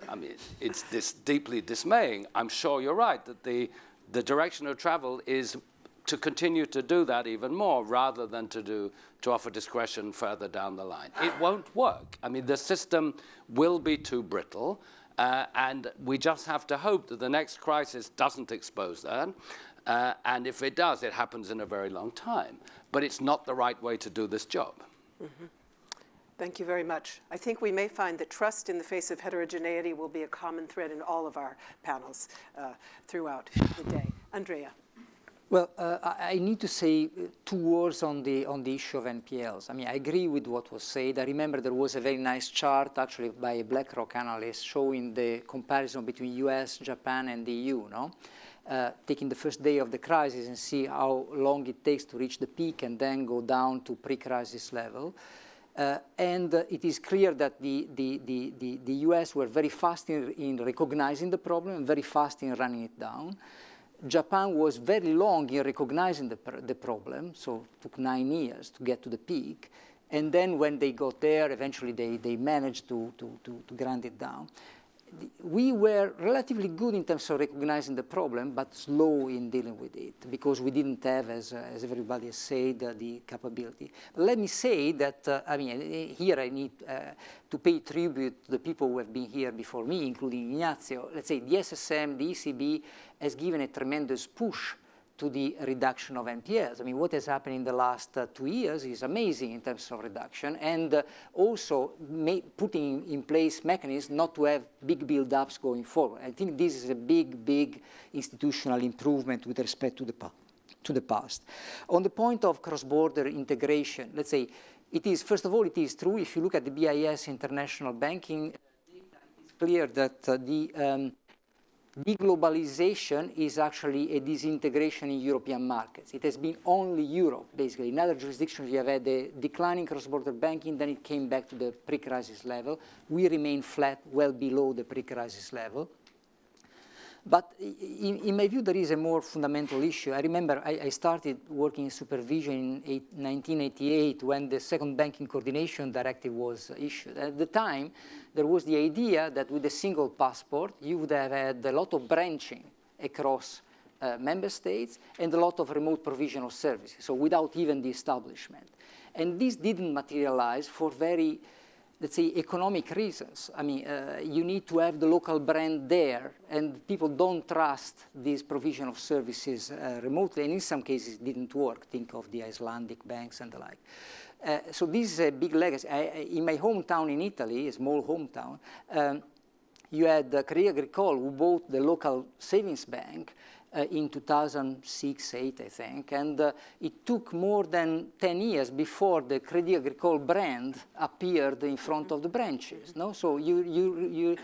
I mean, it's this deeply dismaying. I'm sure you're right that the the direction of travel is to continue to do that even more rather than to do to offer discretion further down the line. It won't work. I mean, the system will be too brittle, uh, and we just have to hope that the next crisis doesn't expose that. Uh, and if it does, it happens in a very long time. But it's not the right way to do this job. Mm -hmm.
Thank you very much. I think we may find that trust in the face of heterogeneity will be a common thread in all of our panels uh, throughout the day. Andrea.
Well, uh, I need to say uh, two words on the, on the issue of NPLs. I mean, I agree with what was said. I remember there was a very nice chart actually by a BlackRock analyst showing the comparison between US, Japan, and the EU, no? Uh, taking the first day of the crisis and see how long it takes to reach the peak and then go down to pre-crisis level. Uh, and uh, it is clear that the, the, the, the, US were very fast in, in recognizing the problem and very fast in running it down. Japan was very long in recognizing the, the problem, so it took nine years to get to the peak. And then when they got there, eventually they, they managed to, to, to, to grind it down we were relatively good in terms of recognizing the problem, but slow in dealing with it because we didn't have, as, uh, as everybody has said, uh, the capability. Let me say that, uh, I mean, here I need uh, to pay tribute to the people who have been here before me, including Ignazio. Let's say the SSM, the ECB has given a tremendous push to the reduction of NPLs. I mean, what has happened in the last uh, two years is amazing in terms of reduction and uh, also putting in place mechanisms not to have big build-ups going forward. I think this is a big, big institutional improvement with respect to the, to the past. On the point of cross-border integration, let's say, it is, first of all, it is true, if you look at the BIS international banking, it's clear that uh, the um, deglobalization is actually a disintegration in European markets. It has been only Europe, basically. In other jurisdictions, you have had a declining cross-border banking, then it came back to the pre-crisis level. We remain flat, well below the pre-crisis level. But in, in, my view, there is a more fundamental issue. I remember I, I started working in supervision in eight, 1988 when the second banking coordination directive was issued. At the time, there was the idea that with a single passport, you would have had a lot of branching across uh, member states and a lot of remote provision of services, so without even the establishment. And this didn't materialize for very let's say, economic reasons. I mean, uh, you need to have the local brand there, and people don't trust this provision of services uh, remotely, and in some cases it didn't work. Think of the Icelandic banks and the like. Uh, so this is a big legacy. I, in my hometown in Italy, a small hometown, um, you had uh, Agricole who bought the local savings bank, uh, in 2006, 8, I think, and uh, it took more than 10 years before the Crédit Agricole brand appeared in front of the branches. No, so you, you, you,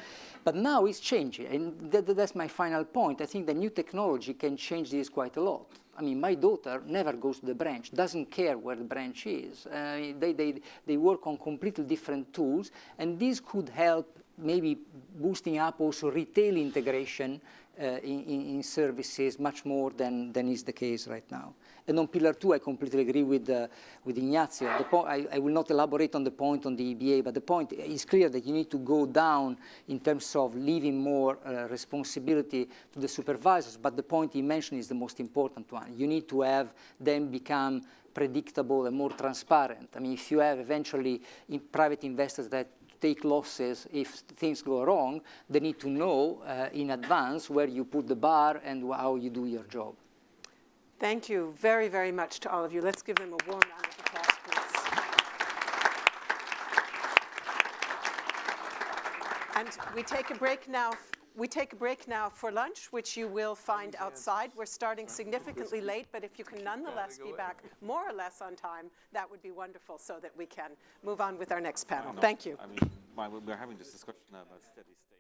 but now it's changing, and that, that's my final point. I think the new technology can change this quite a lot. I mean, my daughter never goes to the branch, doesn't care where the branch is. Uh, they, they, they work on completely different tools, and this could help maybe boosting up also retail integration in, in, services much more than, than is the case right now. And on pillar two, I completely agree with, uh, with Ignazio. I, I, will not elaborate on the point on the EBA, but the point is clear that you need to go down in terms of leaving more uh, responsibility to the supervisors, but the point he mentioned is the most important one. You need to have them become predictable and more transparent. I mean, if you have eventually in private investors that take losses if things go wrong, they need to know uh, in advance where you put the bar and how you do your job.
Thank you very, very much to all of you. Let's give them a warm round of applause, please. And we take a break now. We take a break now for lunch, which you will find outside. We're starting significantly (laughs) late, but if you can nonetheless be back more or less on time, that would be wonderful so that we can move on with our next panel. Thank you.
I mean, we're having this discussion now about steady state.